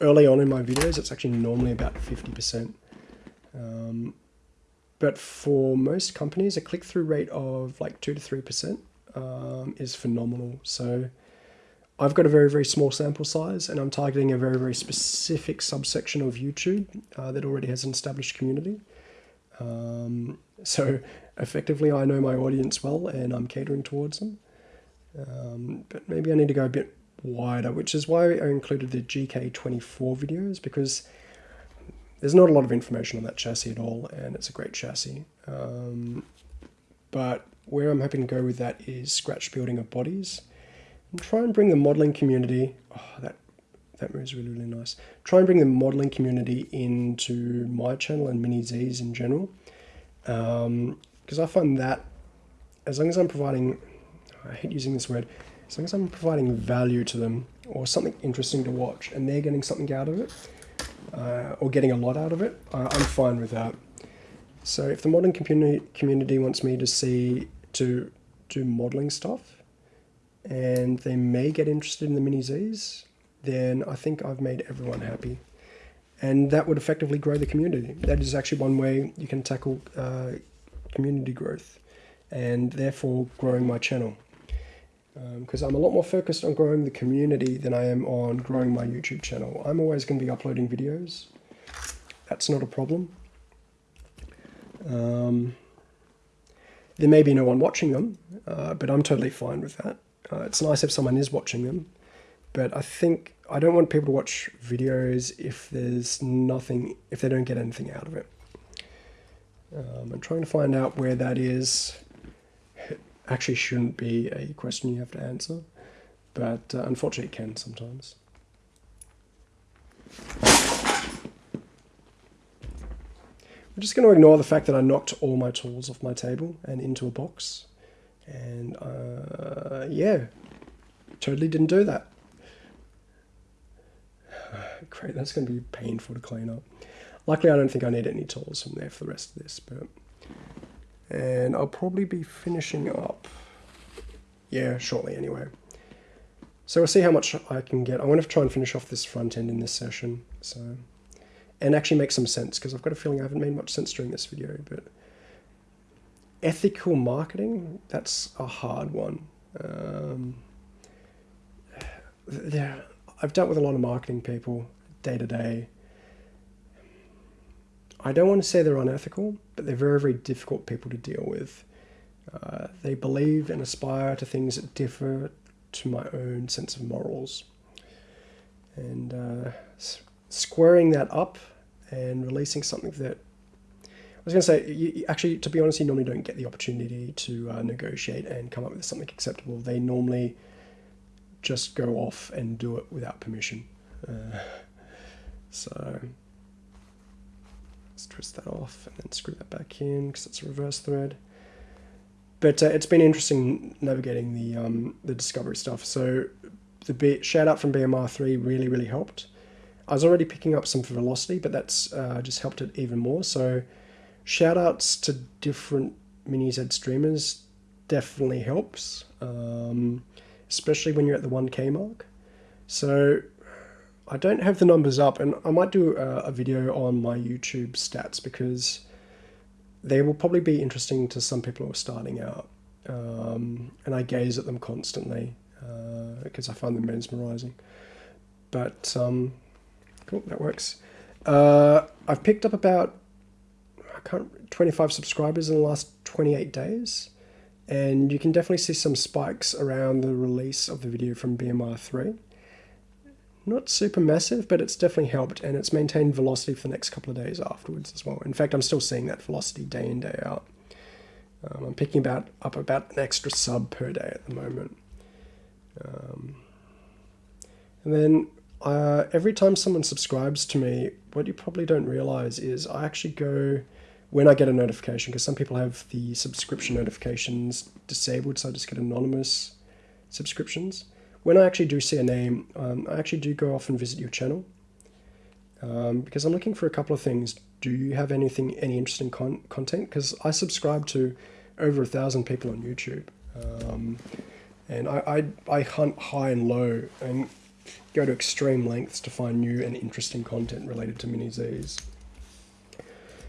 early on in my videos, it's actually normally about 50%. Um, but for most companies, a click-through rate of like 2 to 3% um, is phenomenal. So I've got a very, very small sample size and I'm targeting a very, very specific subsection of YouTube uh, that already has an established community. Um, so effectively, I know my audience well and I'm catering towards them. Um, but maybe I need to go a bit wider, which is why I included the GK24 videos because there's not a lot of information on that chassis at all and it's a great chassis. Um, but where I'm hoping to go with that is scratch building of bodies and try and bring the modeling community, oh, that, that moves really, really nice. Try and bring the modeling community into my channel and Mini Z's in general. Because um, I find that as long as I'm providing, I hate using this word, as long as I'm providing value to them or something interesting to watch and they're getting something out of it uh, or getting a lot out of it, uh, I'm fine with that. So if the modeling community community wants me to see to do modeling stuff, and they may get interested in the mini Zs, then I think I've made everyone happy. And that would effectively grow the community. That is actually one way you can tackle uh, community growth and therefore growing my channel. Because um, I'm a lot more focused on growing the community than I am on growing my YouTube channel. I'm always going to be uploading videos. That's not a problem. Um, there may be no one watching them, uh, but I'm totally fine with that. Uh, it's nice if someone is watching them, but I think I don't want people to watch videos if there's nothing, if they don't get anything out of it. Um, I'm trying to find out where that is. It actually shouldn't be a question you have to answer, but uh, unfortunately it can sometimes. I'm just going to ignore the fact that I knocked all my tools off my table and into a box. And uh, yeah, totally didn't do that. Great, that's going to be painful to clean up. Luckily, I don't think I need any tools from there for the rest of this. But And I'll probably be finishing up, yeah, shortly anyway. So we'll see how much I can get. I want to try and finish off this front end in this session. So, And actually make some sense, because I've got a feeling I haven't made much sense during this video. But ethical marketing, that's a hard one. Um, yeah, I've dealt with a lot of marketing people day to day. I don't want to say they're unethical, but they're very, very difficult people to deal with. Uh, they believe and aspire to things that differ to my own sense of morals. And uh, squaring that up and releasing something that I was going to say, you, actually, to be honest, you normally don't get the opportunity to uh, negotiate and come up with something acceptable. They normally just go off and do it without permission. Uh, so let's twist that off and then screw that back in because it's a reverse thread. But uh, it's been interesting navigating the um, the discovery stuff. So the B- shout out from BMR3 really, really helped. I was already picking up some velocity, but that's uh, just helped it even more. So shout outs to different mini Z streamers definitely helps. Um, especially when you're at the 1k mark. So I don't have the numbers up and I might do a, a video on my YouTube stats because they will probably be interesting to some people who are starting out. Um, and I gaze at them constantly because uh, I find them mesmerizing. But um, cool, that works. Uh, I've picked up about I can't 25 subscribers in the last 28 days and you can definitely see some spikes around the release of the video from BMR3. Not super massive, but it's definitely helped, and it's maintained velocity for the next couple of days afterwards as well. In fact, I'm still seeing that velocity day in, day out. Um, I'm picking about up about an extra sub per day at the moment. Um, and then uh, every time someone subscribes to me, what you probably don't realize is I actually go when I get a notification, because some people have the subscription notifications disabled, so I just get anonymous subscriptions. When I actually do see a name, um, I actually do go off and visit your channel um, because I'm looking for a couple of things. Do you have anything, any interesting con content? Because I subscribe to over a thousand people on YouTube, um, and I, I I hunt high and low and go to extreme lengths to find new and interesting content related to mini Zs.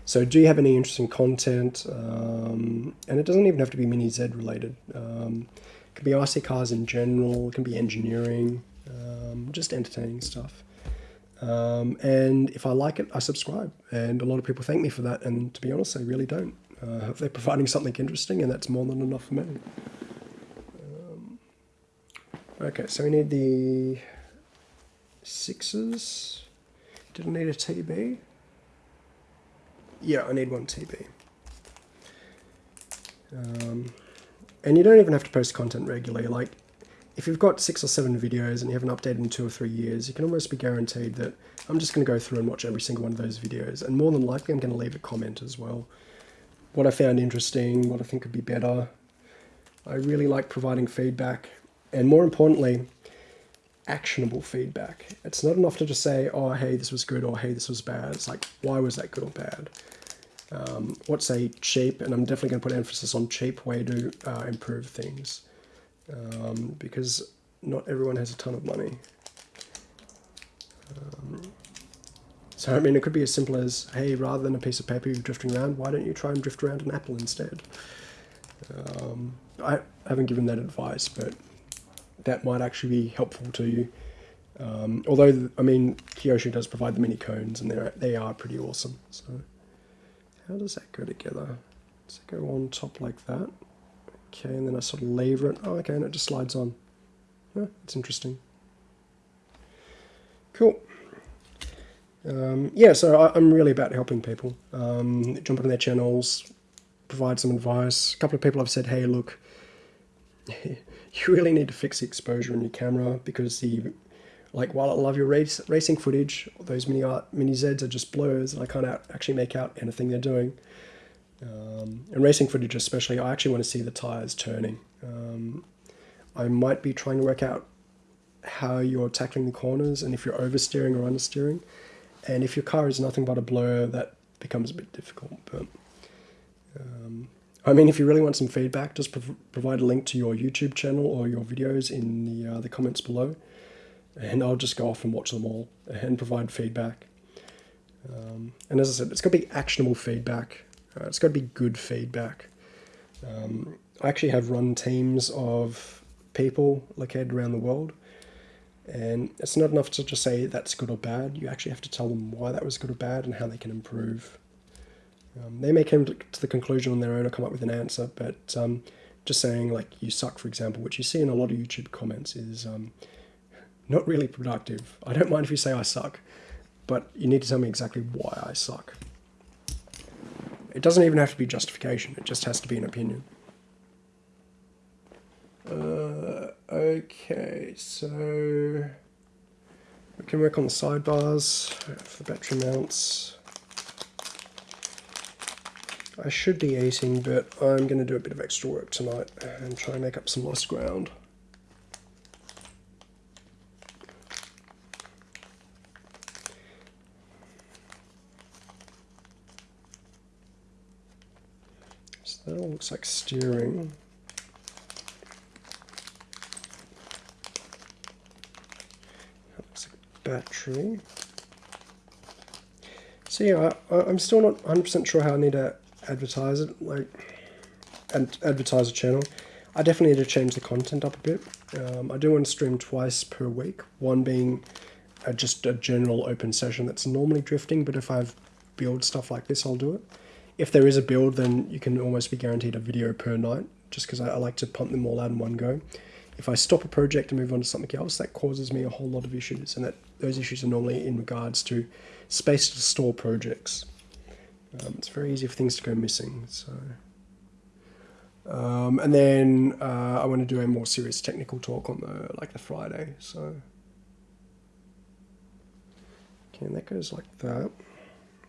So do you have any interesting content? Um, and it doesn't even have to be Mini Z related. Um, it can be RC cars in general, it can be engineering, um, just entertaining stuff. Um, and if I like it, I subscribe. And a lot of people thank me for that. And to be honest, they really don't. Uh, they're providing something interesting, and that's more than enough for me. Um, okay, so we need the sixes. Didn't need a TB. Yeah, I need one TB. Um, and you don't even have to post content regularly. Like, if you've got six or seven videos and you haven't updated in two or three years, you can almost be guaranteed that I'm just going to go through and watch every single one of those videos. And more than likely, I'm going to leave a comment as well. What I found interesting, what I think could be better. I really like providing feedback. And more importantly, actionable feedback. It's not enough to just say, oh, hey, this was good, or hey, this was bad. It's like, why was that good or bad? Um, what's a cheap, and I'm definitely going to put emphasis on cheap way to uh, improve things. um, because not everyone has a ton of money. Um, so I mean, it could be as simple as, hey, rather than a piece of paper you're drifting around, why don't you try and drift around an apple instead? Um, I haven't given that advice, but that might actually be helpful to you. Um, although, I mean, Kyosho does provide the mini cones, and they're they are pretty awesome. So, how does that go together? Does it go on top like that? Okay, and then I sort of lever it. Oh, okay, and it just slides on. Oh, it's interesting. Cool. Um, yeah, so I, am really about helping people. Um, jump on their channels, provide some advice. A couple of people have said, hey, look, you really need to fix the exposure in your camera because the like while I love your race, racing footage, those mini art, mini Zeds are just blurs, and I can't out, actually make out anything they're doing. Um, and racing footage, especially, I actually want to see the tires turning. Um, I might be trying to work out how you're tackling the corners and if you're oversteering or understeering. And if your car is nothing but a blur, that becomes a bit difficult. But um, I mean, if you really want some feedback, just prov provide a link to your YouTube channel or your videos in the uh, the comments below, and I'll just go off and watch them all and provide feedback. Um, and as I said, it's got to be actionable feedback. Uh, it's got to be good feedback. Um, I actually have run teams of people located around the world and it's not enough to just say that's good or bad. You actually have to tell them why that was good or bad and how they can improve. Um, they may come to the conclusion on their own or come up with an answer, but um, just saying like you suck, for example, which you see in a lot of YouTube comments, is um, not really productive. I don't mind if you say I suck, but you need to tell me exactly why I suck. It doesn't even have to be justification. It just has to be an opinion. Uh, okay, so we can work on the sidebars for the battery mounts. I should be eating, but I'm going to do a bit of extra work tonight and try and make up some lost ground. So that all looks like steering. That looks like battery. So yeah, I, I'm still not 100% sure how I need to advertise it, like, and advertise a channel. I definitely need to change the content up a bit. Um, I do want to stream twice per week, one being a, just a general open session that's normally drifting, but if I have build stuff like this, I'll do it. If there is a build, then you can almost be guaranteed a video per night, just because I, I like to pump them all out in one go if I stop a project and move on to something else, that causes me a whole lot of issues, and that those issues are normally in regards to space to store projects. Um, it's very easy for things to go missing. So, um, and then uh, I want to do a more serious technical talk on the like the Friday. So, okay, and that goes like that.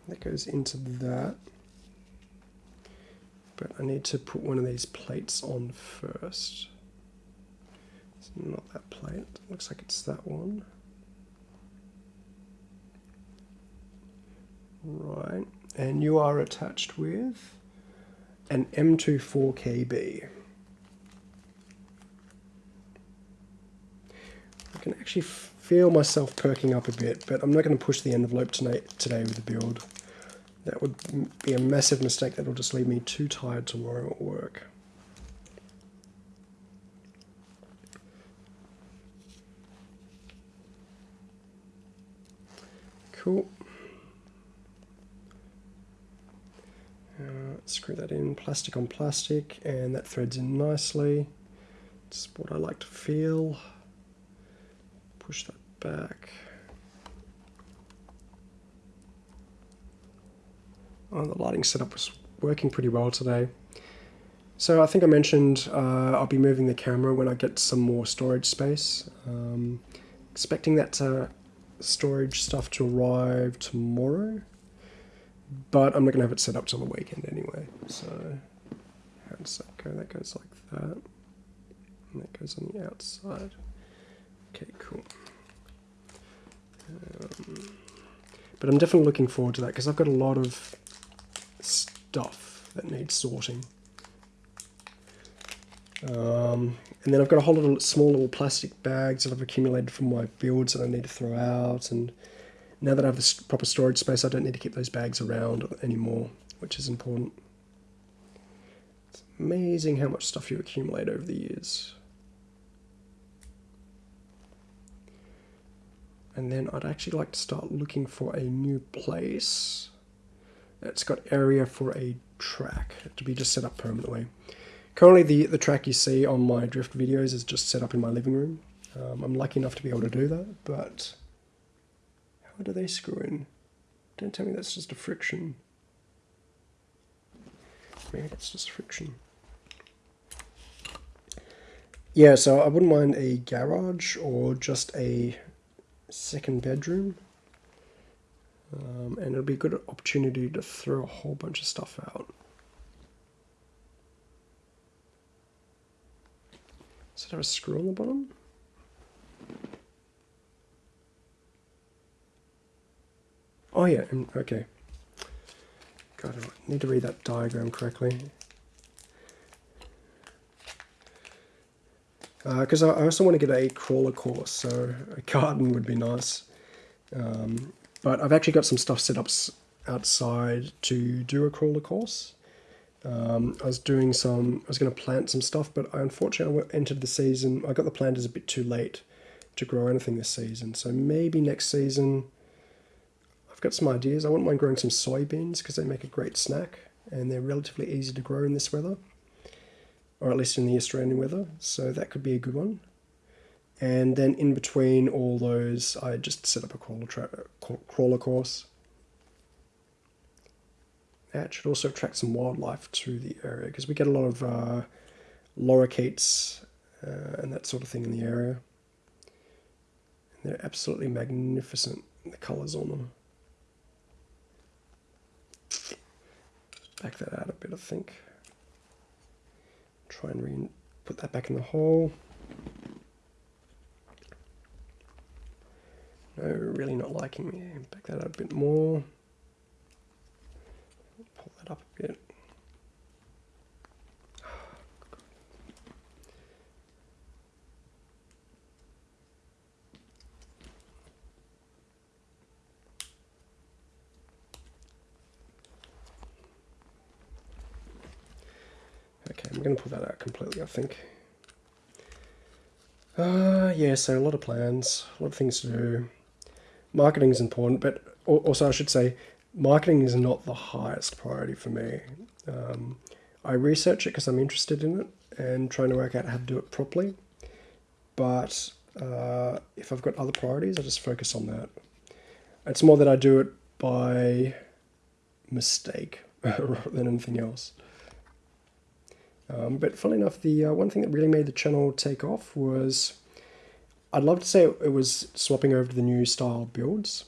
That goes into that. But I need to put one of these plates on first. It's not that plate. It Looks like it's that one. Right, and you are attached with an M24KB. I can actually feel myself perking up a bit, but I'm not going to push the envelope tonight, today with the build. That would be a massive mistake that will just leave me too tired tomorrow at work. Cool. Uh, screw that in, plastic on plastic, and that threads in nicely. It's what I like to feel. Push that back. Oh, the lighting setup was working pretty well today. So I think I mentioned uh, I'll be moving the camera when I get some more storage space. Um, expecting that to storage stuff to arrive tomorrow, but I'm not going to have it set up till the weekend anyway. So that? That goes like that, and that goes on the outside. Okay, cool. Um, but I'm definitely looking forward to that because I've got a lot of stuff that needs sorting. Um, and then I've got a whole lot of small little plastic bags that I've accumulated from my builds that I need to throw out. And now that I have a proper storage space, I don't need to keep those bags around anymore, which is important. It's amazing how much stuff you accumulate over the years. And then I'd actually like to start looking for a new place that's got area for a track to be just set up permanently. Currently the, the track you see on my drift videos is just set up in my living room. Um, I'm lucky enough to be able to do that, but how do they screw in? Don't tell me that's just a friction. Maybe that's just friction. Yeah, so I wouldn't mind a garage or just a second bedroom. Um, and it'll be a good opportunity to throw a whole bunch of stuff out. Does it have a screw on the bottom? Oh yeah, okay. God, I need to read that diagram correctly. Because uh, I also want to get a crawler course, so a garden would be nice. Um, but I've actually got some stuff set up outside to do a crawler course. Um, I was doing some, I was going to plant some stuff, but I unfortunately entered the season, I got the planters a bit too late to grow anything this season. So maybe next season, got some ideas. I wouldn't mind growing some soybeans because they make a great snack and they're relatively easy to grow in this weather, or at least in the Australian weather. So that could be a good one. And then in between all those, I just set up a crawler, crawler course that should also attract some wildlife to the area because we get a lot of uh, lorikeets uh, and that sort of thing in the area. And they're absolutely magnificent, the colours on them. Back that out a bit, I think. Try and re put that back in the hole. No, really not liking me. Back that out a bit more Pull that up a bit. Okay, I'm going to pull that out completely, I think. Uh, yeah, so a lot of plans, a lot of things to do. Marketing is important, but also I should say marketing is not the highest priority for me. Um, I research it because I'm interested in it and trying to work out how to do it properly. But uh, if I've got other priorities, I just focus on that. It's more that I do it by mistake rather than anything else. Um, but funnily enough, the uh, one thing that really made the channel take off was I'd love to say it was swapping over to the new style builds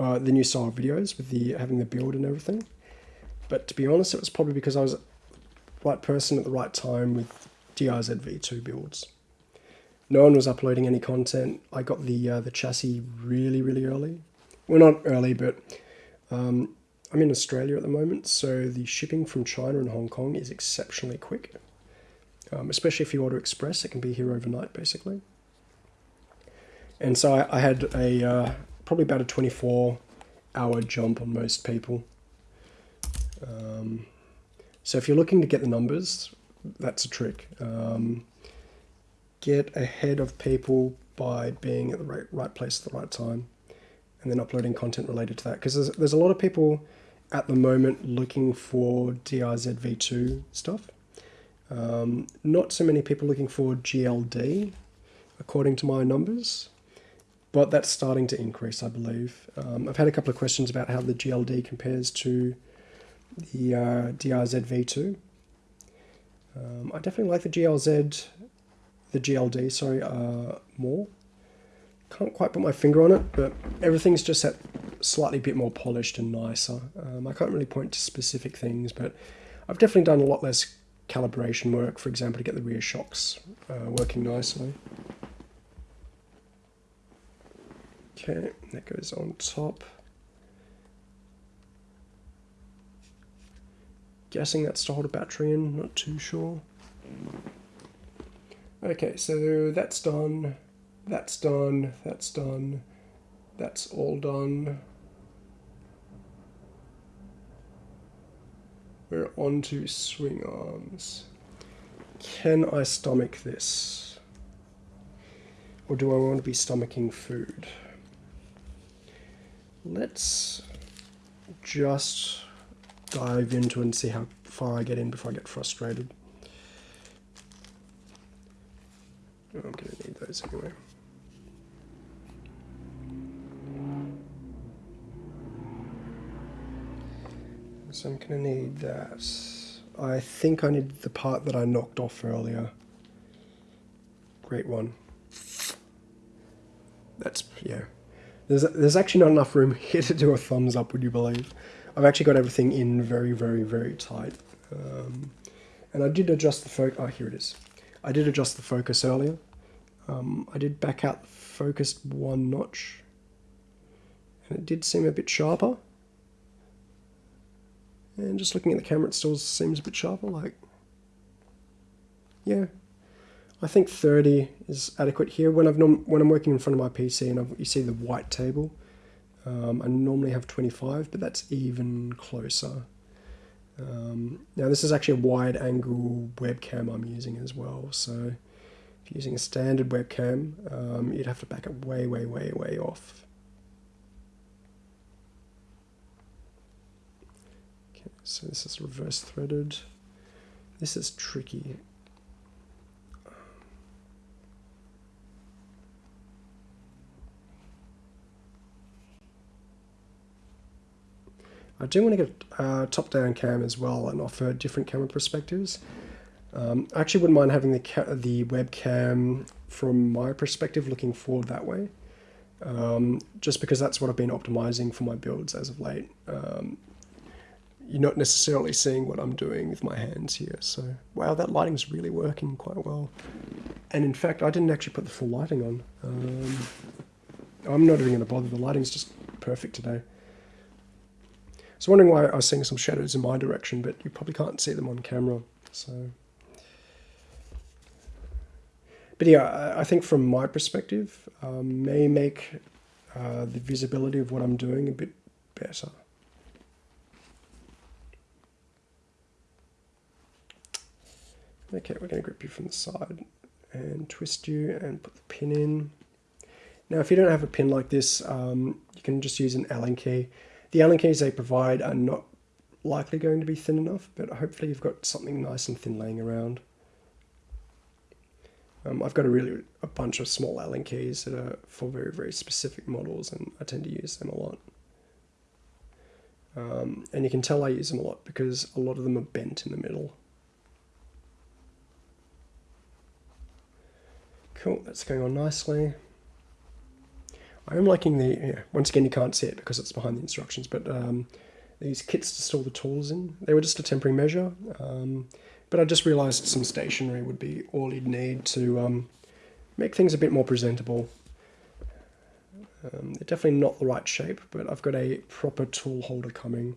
uh, the new style videos with the having the build and everything. But to be honest, it was probably because I was the right person at the right time with DRZ V2 builds. No one was uploading any content. I got the uh, the chassis really, really early. Well, not early, but um, I'm in Australia at the moment, so the shipping from China and Hong Kong is exceptionally quick. Um, especially if you order express, it can be here overnight, basically. And so I, I had a, uh, probably about a 24 hour jump on most people. Um, so if you're looking to get the numbers, that's a trick. Um, get ahead of people by being at the right, right place at the right time and then uploading content related to that. Because there's, there's a lot of people at the moment looking for DRZ V2 stuff. Um, not so many people looking for GLD, according to my numbers but that's starting to increase, I believe. Um, I've had a couple of questions about how the GLD compares to the uh, DRZ V2. Um, I definitely like the GLZ, the GLD, sorry, uh, more. Can't quite put my finger on it, but everything's just that slightly bit more polished and nicer. Um, I can't really point to specific things, but I've definitely done a lot less calibration work, for example, to get the rear shocks uh, working nicely. Okay, that goes on top. Guessing that's to hold a battery in, not too sure. Okay, so that's done, that's done, that's done, that's all done. We're on to swing arms. Can I stomach this? Or do I want to be stomaching food? Let's just dive into and see how far I get in before I get frustrated. I'm going to need those anyway. So I'm going to need that. I think I need the part that I knocked off earlier. Great one. That's, yeah. There's, there's actually not enough room here to do a thumbs up, would you believe? I've actually got everything in very, very, very tight. Um, and I did adjust the focus. Oh, here it is. I did adjust the focus earlier. Um, I did back out the focus one notch. And it did seem a bit sharper. And just looking at the camera, it still seems a bit sharper. Like, yeah, I think 30 is adequate here. When I've when I'm working in front of my PC and I've, you see the white table, um, I normally have 25, but that's even closer. Um, now this is actually a wide angle webcam I'm using as well. So if you're using a standard webcam, um, you'd have to back it way, way, way, way off. Okay, so this is reverse threaded. This is tricky. I do want to get a top-down cam as well and offer different camera perspectives. Um, I actually wouldn't mind having the the webcam from my perspective looking forward that way, um, just because that's what I've been optimizing for my builds as of late. Um, you're not necessarily seeing what I'm doing with my hands here, so wow, that lighting's really working quite well. And in fact, I didn't actually put the full lighting on. Um, I'm not even going to bother, the lighting's just perfect today. So wondering why I was seeing some shadows in my direction, but you probably can't see them on camera. So, but yeah, I think from my perspective, um, may make uh, the visibility of what I'm doing a bit better. Okay, we're going to grip you from the side and twist you and put the pin in. Now, if you don't have a pin like this, um, you can just use an Allen key. The Allen keys they provide are not likely going to be thin enough, but hopefully you've got something nice and thin laying around. Um, I've got a really a bunch of small Allen keys that are for very, very specific models, and I tend to use them a lot. Um, and you can tell I use them a lot because a lot of them are bent in the middle. Cool, that's going on nicely. I am liking the, yeah, once again you can't see it because it's behind the instructions, but um, these kits to store the tools in, they were just a temporary measure, um, but I just realised some stationery would be all you'd need to um, make things a bit more presentable. Um, they're definitely not the right shape, but I've got a proper tool holder coming.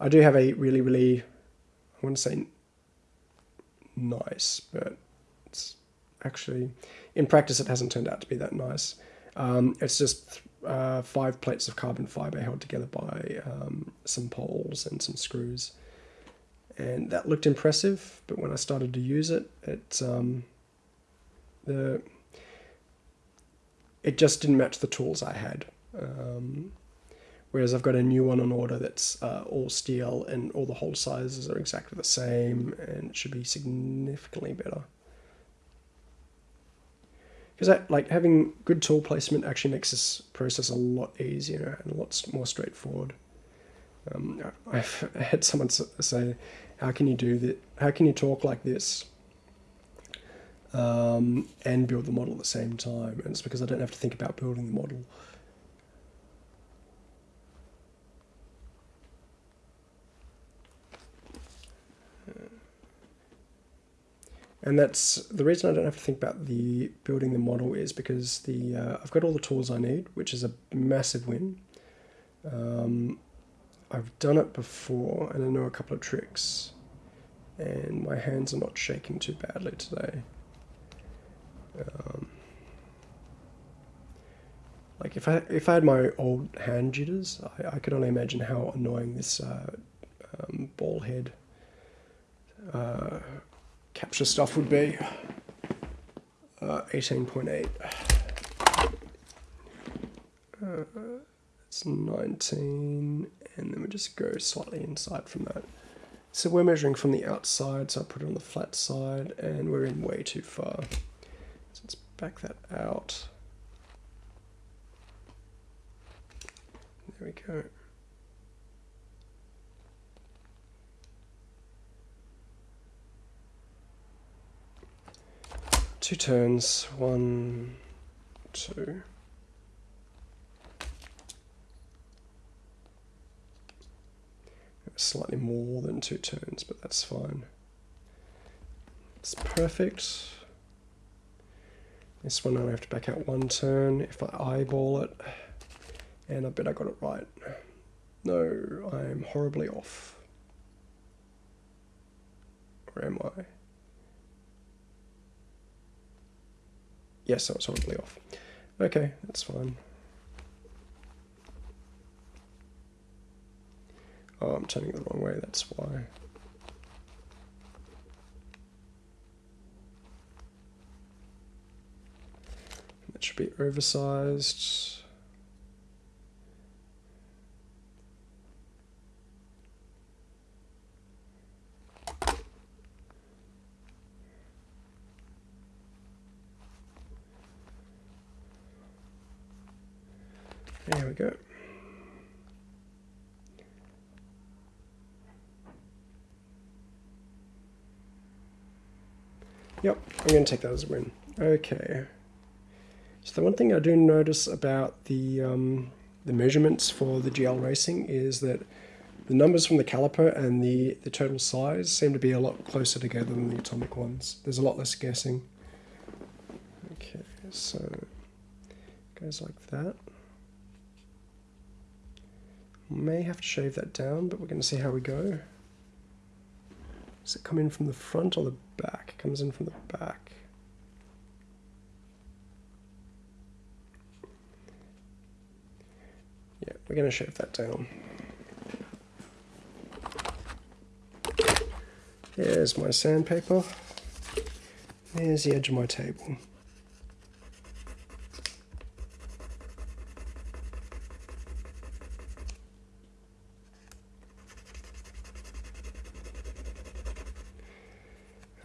I do have a really, really, I to say nice, but it's actually, in practice it hasn't turned out to be that nice. Um, it's just uh, five plates of carbon fiber held together by um, some poles and some screws. And that looked impressive, but when I started to use it, it um, the it just didn't match the tools I had. Um, whereas I've got a new one on order that's uh, all steel and all the hole sizes are exactly the same and it should be significantly better because that like having good tool placement actually makes this process a lot easier and a lot more straightforward. Um, I've had someone say, "How can you do that? How can you talk like this um, and build the model at the same time?" And it's because I don't have to think about building the model. And that's the reason I don't have to think about the building the model is because the uh, I've got all the tools I need, which is a massive win. Um, I've done it before and I know a couple of tricks. and my hands are not shaking too badly today. Um, like if I if I had my old hand jitters, I, I could only imagine how annoying this uh, um, ball head uh, capture stuff would be. Uh, 18.8. Uh, it's 19, and then we just go slightly inside from that. So we're measuring from the outside, so I put it on the flat side, and we're in way too far. So let's back that out. There we go. Two turns, one, two. Slightly more than two turns, but that's fine. It's perfect. This one I have to back out one turn if I eyeball it. And I bet I got it right. No, I am horribly off. Or am I? Yes, I was horribly off. Okay, that's fine. Oh, I'm turning the wrong way, that's why. That should be oversized. There go. Yep, I'm going to take that as a win. Okay. So the one thing I do notice about the um, the measurements for the GL Racing is that the numbers from the caliper and the, the total size seem to be a lot closer together than the atomic ones. There's a lot less guessing. Okay, so goes like that. May have to shave that down, but we're going to see how we go. Does it come in from the front or the back? It comes in from the back. Yeah, we're going to shave that down. There's my sandpaper. There's the edge of my table.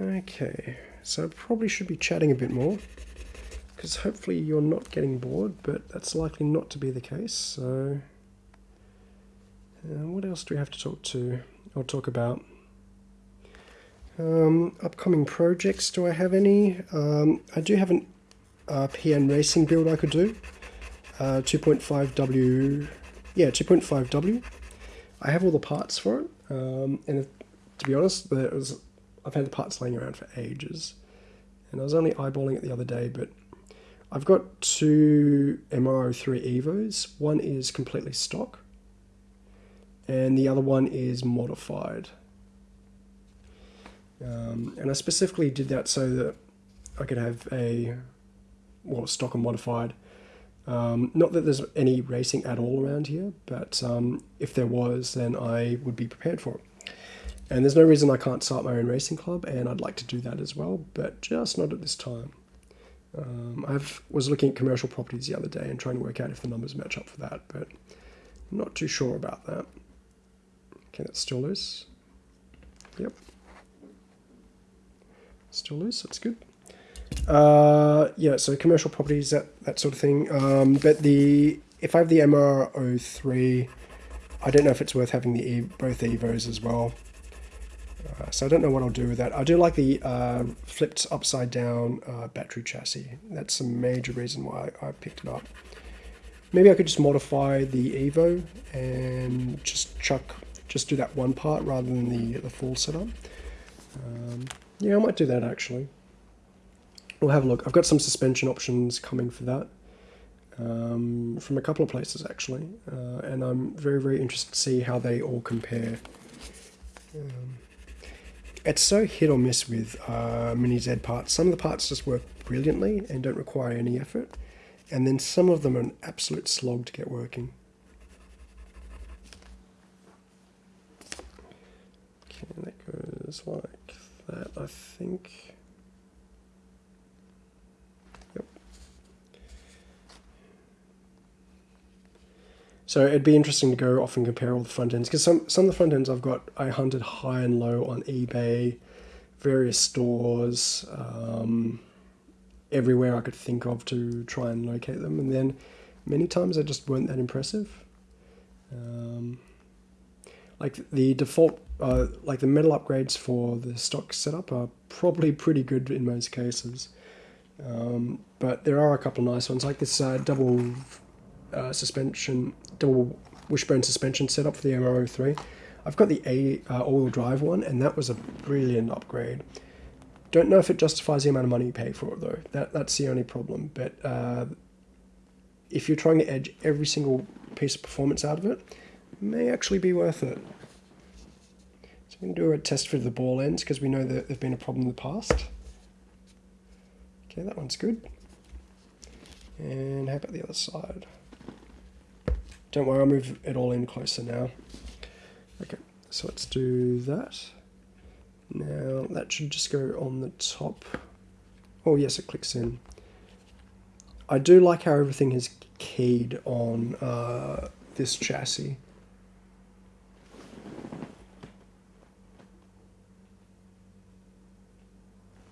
Okay, so I probably should be chatting a bit more because hopefully you're not getting bored, but that's likely not to be the case. So, uh, what else do we have to talk to or talk about? Um, upcoming projects, do I have any? Um, I do have an uh, PN racing build I could do. Uh, 2.5W, yeah, 2.5W. I have all the parts for it, um, and if, to be honest, there was I've had the parts laying around for ages. And I was only eyeballing it the other day, but I've got two MR03 Evos. One is completely stock, and the other one is modified. Um, and I specifically did that so that I could have a, well, stock and modified. Um, not that there's any racing at all around here, but um, if there was, then I would be prepared for it. And there's no reason I can't start my own racing club, and I'd like to do that as well, but just not at this time. Um, I was looking at commercial properties the other day and trying to work out if the numbers match up for that, but I'm not too sure about that. Okay, that's still loose. Yep. Still loose, that's good. Uh, yeah, so commercial properties, that, that sort of thing. Um, but the if I have the MR03, I don't know if it's worth having the e both Evos as well. So I don't know what I'll do with that. I do like the uh, flipped upside down uh, battery chassis. That's a major reason why I picked it up. Maybe I could just modify the Evo and just chuck, just do that one part rather than the, the full setup. Um, yeah, I might do that actually. We'll have a look. I've got some suspension options coming for that. Um, from a couple of places actually, uh, and I'm very very interested to see how they all compare. Um, it's so hit or miss with uh, Mini Z parts. Some of the parts just work brilliantly and don't require any effort, and then some of them are an absolute slog to get working. Okay, that goes like that, I think. So it'd be interesting to go off and compare all the front ends because some some of the front ends I've got I hunted high and low on eBay, various stores, um, everywhere I could think of to try and locate them, and then many times they just weren't that impressive. Um, like the default, uh, like the metal upgrades for the stock setup are probably pretty good in most cases. Um, but there are a couple nice ones, like this uh, double uh, suspension, double wishbone suspension setup for the MR03. I've got the A uh, all-wheel drive one, and that was a brilliant upgrade. Don't know if it justifies the amount of money you pay for it though. That that's the only problem. But uh, if you're trying to edge every single piece of performance out of it, it may actually be worth it. So we can do a test for the ball ends because we know that they've been a problem in the past. Okay, that one's good. And how about the other side? Don't worry, I'll move it all in closer now. Okay, so let's do that. Now that should just go on the top. Oh yes, it clicks in. I do like how everything is keyed on uh, this chassis.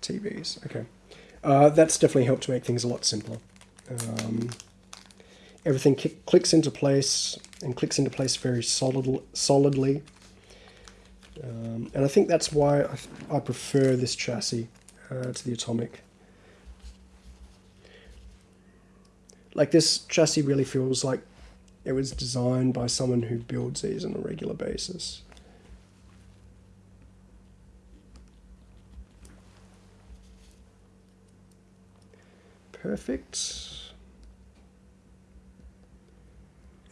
TVs, okay. Uh, that's definitely helped to make things a lot simpler. Um, everything clicks into place and clicks into place very solid, solidly. Um, and I think that's why I, I prefer this chassis uh, to the Atomic. Like this chassis really feels like it was designed by someone who builds these on a regular basis. Perfect.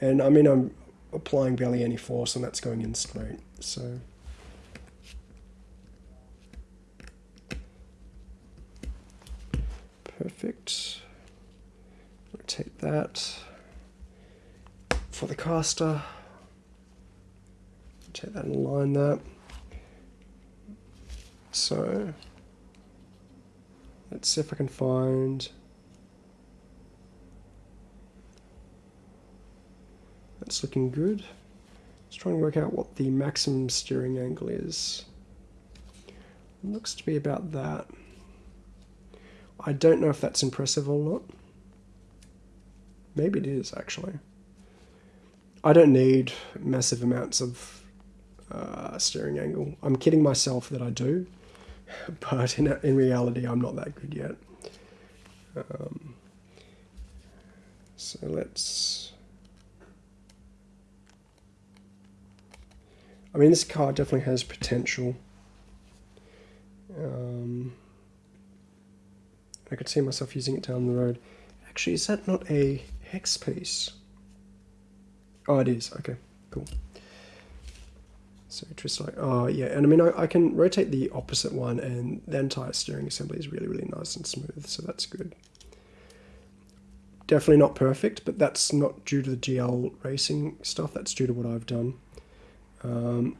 And I mean, I'm applying barely any force and that's going in straight. So. Perfect. Rotate that. For the caster, rotate that and align that. So, let's see if I can find looking good. Let's try and work out what the maximum steering angle is. It looks to be about that. I don't know if that's impressive or not. Maybe it is, actually. I don't need massive amounts of uh, steering angle. I'm kidding myself that I do, but in, in reality, I'm not that good yet. Um, so let's I mean, this car definitely has potential. Um, I could see myself using it down the road. Actually, is that not a hex piece? Oh, it is. Okay, cool. So just like, oh yeah, and I mean, I, I can rotate the opposite one and the entire steering assembly is really, really nice and smooth, so that's good. Definitely not perfect, but that's not due to the GL racing stuff, that's due to what I've done. Um,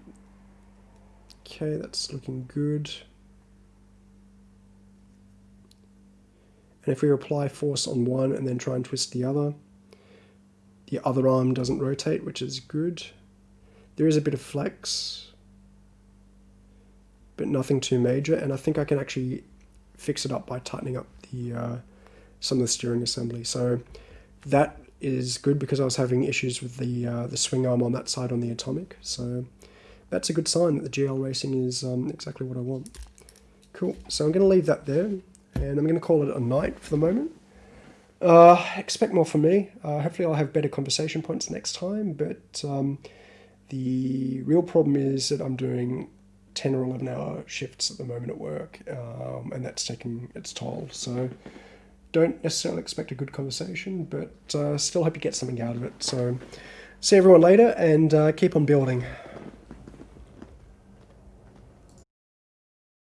okay, that's looking good. And if we apply force on one and then try and twist the other, the other arm doesn't rotate, which is good. There is a bit of flex, but nothing too major. And I think I can actually fix it up by tightening up the uh, some of the steering assembly. So that is good because I was having issues with the uh, the swing arm on that side on the Atomic. So that's a good sign that the GL Racing is um, exactly what I want. Cool. So I'm going to leave that there, and I'm going to call it a night for the moment. Uh, expect more from me. Uh, hopefully I'll have better conversation points next time, but um, the real problem is that I'm doing 10 or 11 hour shifts at the moment at work, um, and that's taking its toll. So don't necessarily expect a good conversation, but uh, still hope you get something out of it. So see everyone later and uh, keep on building.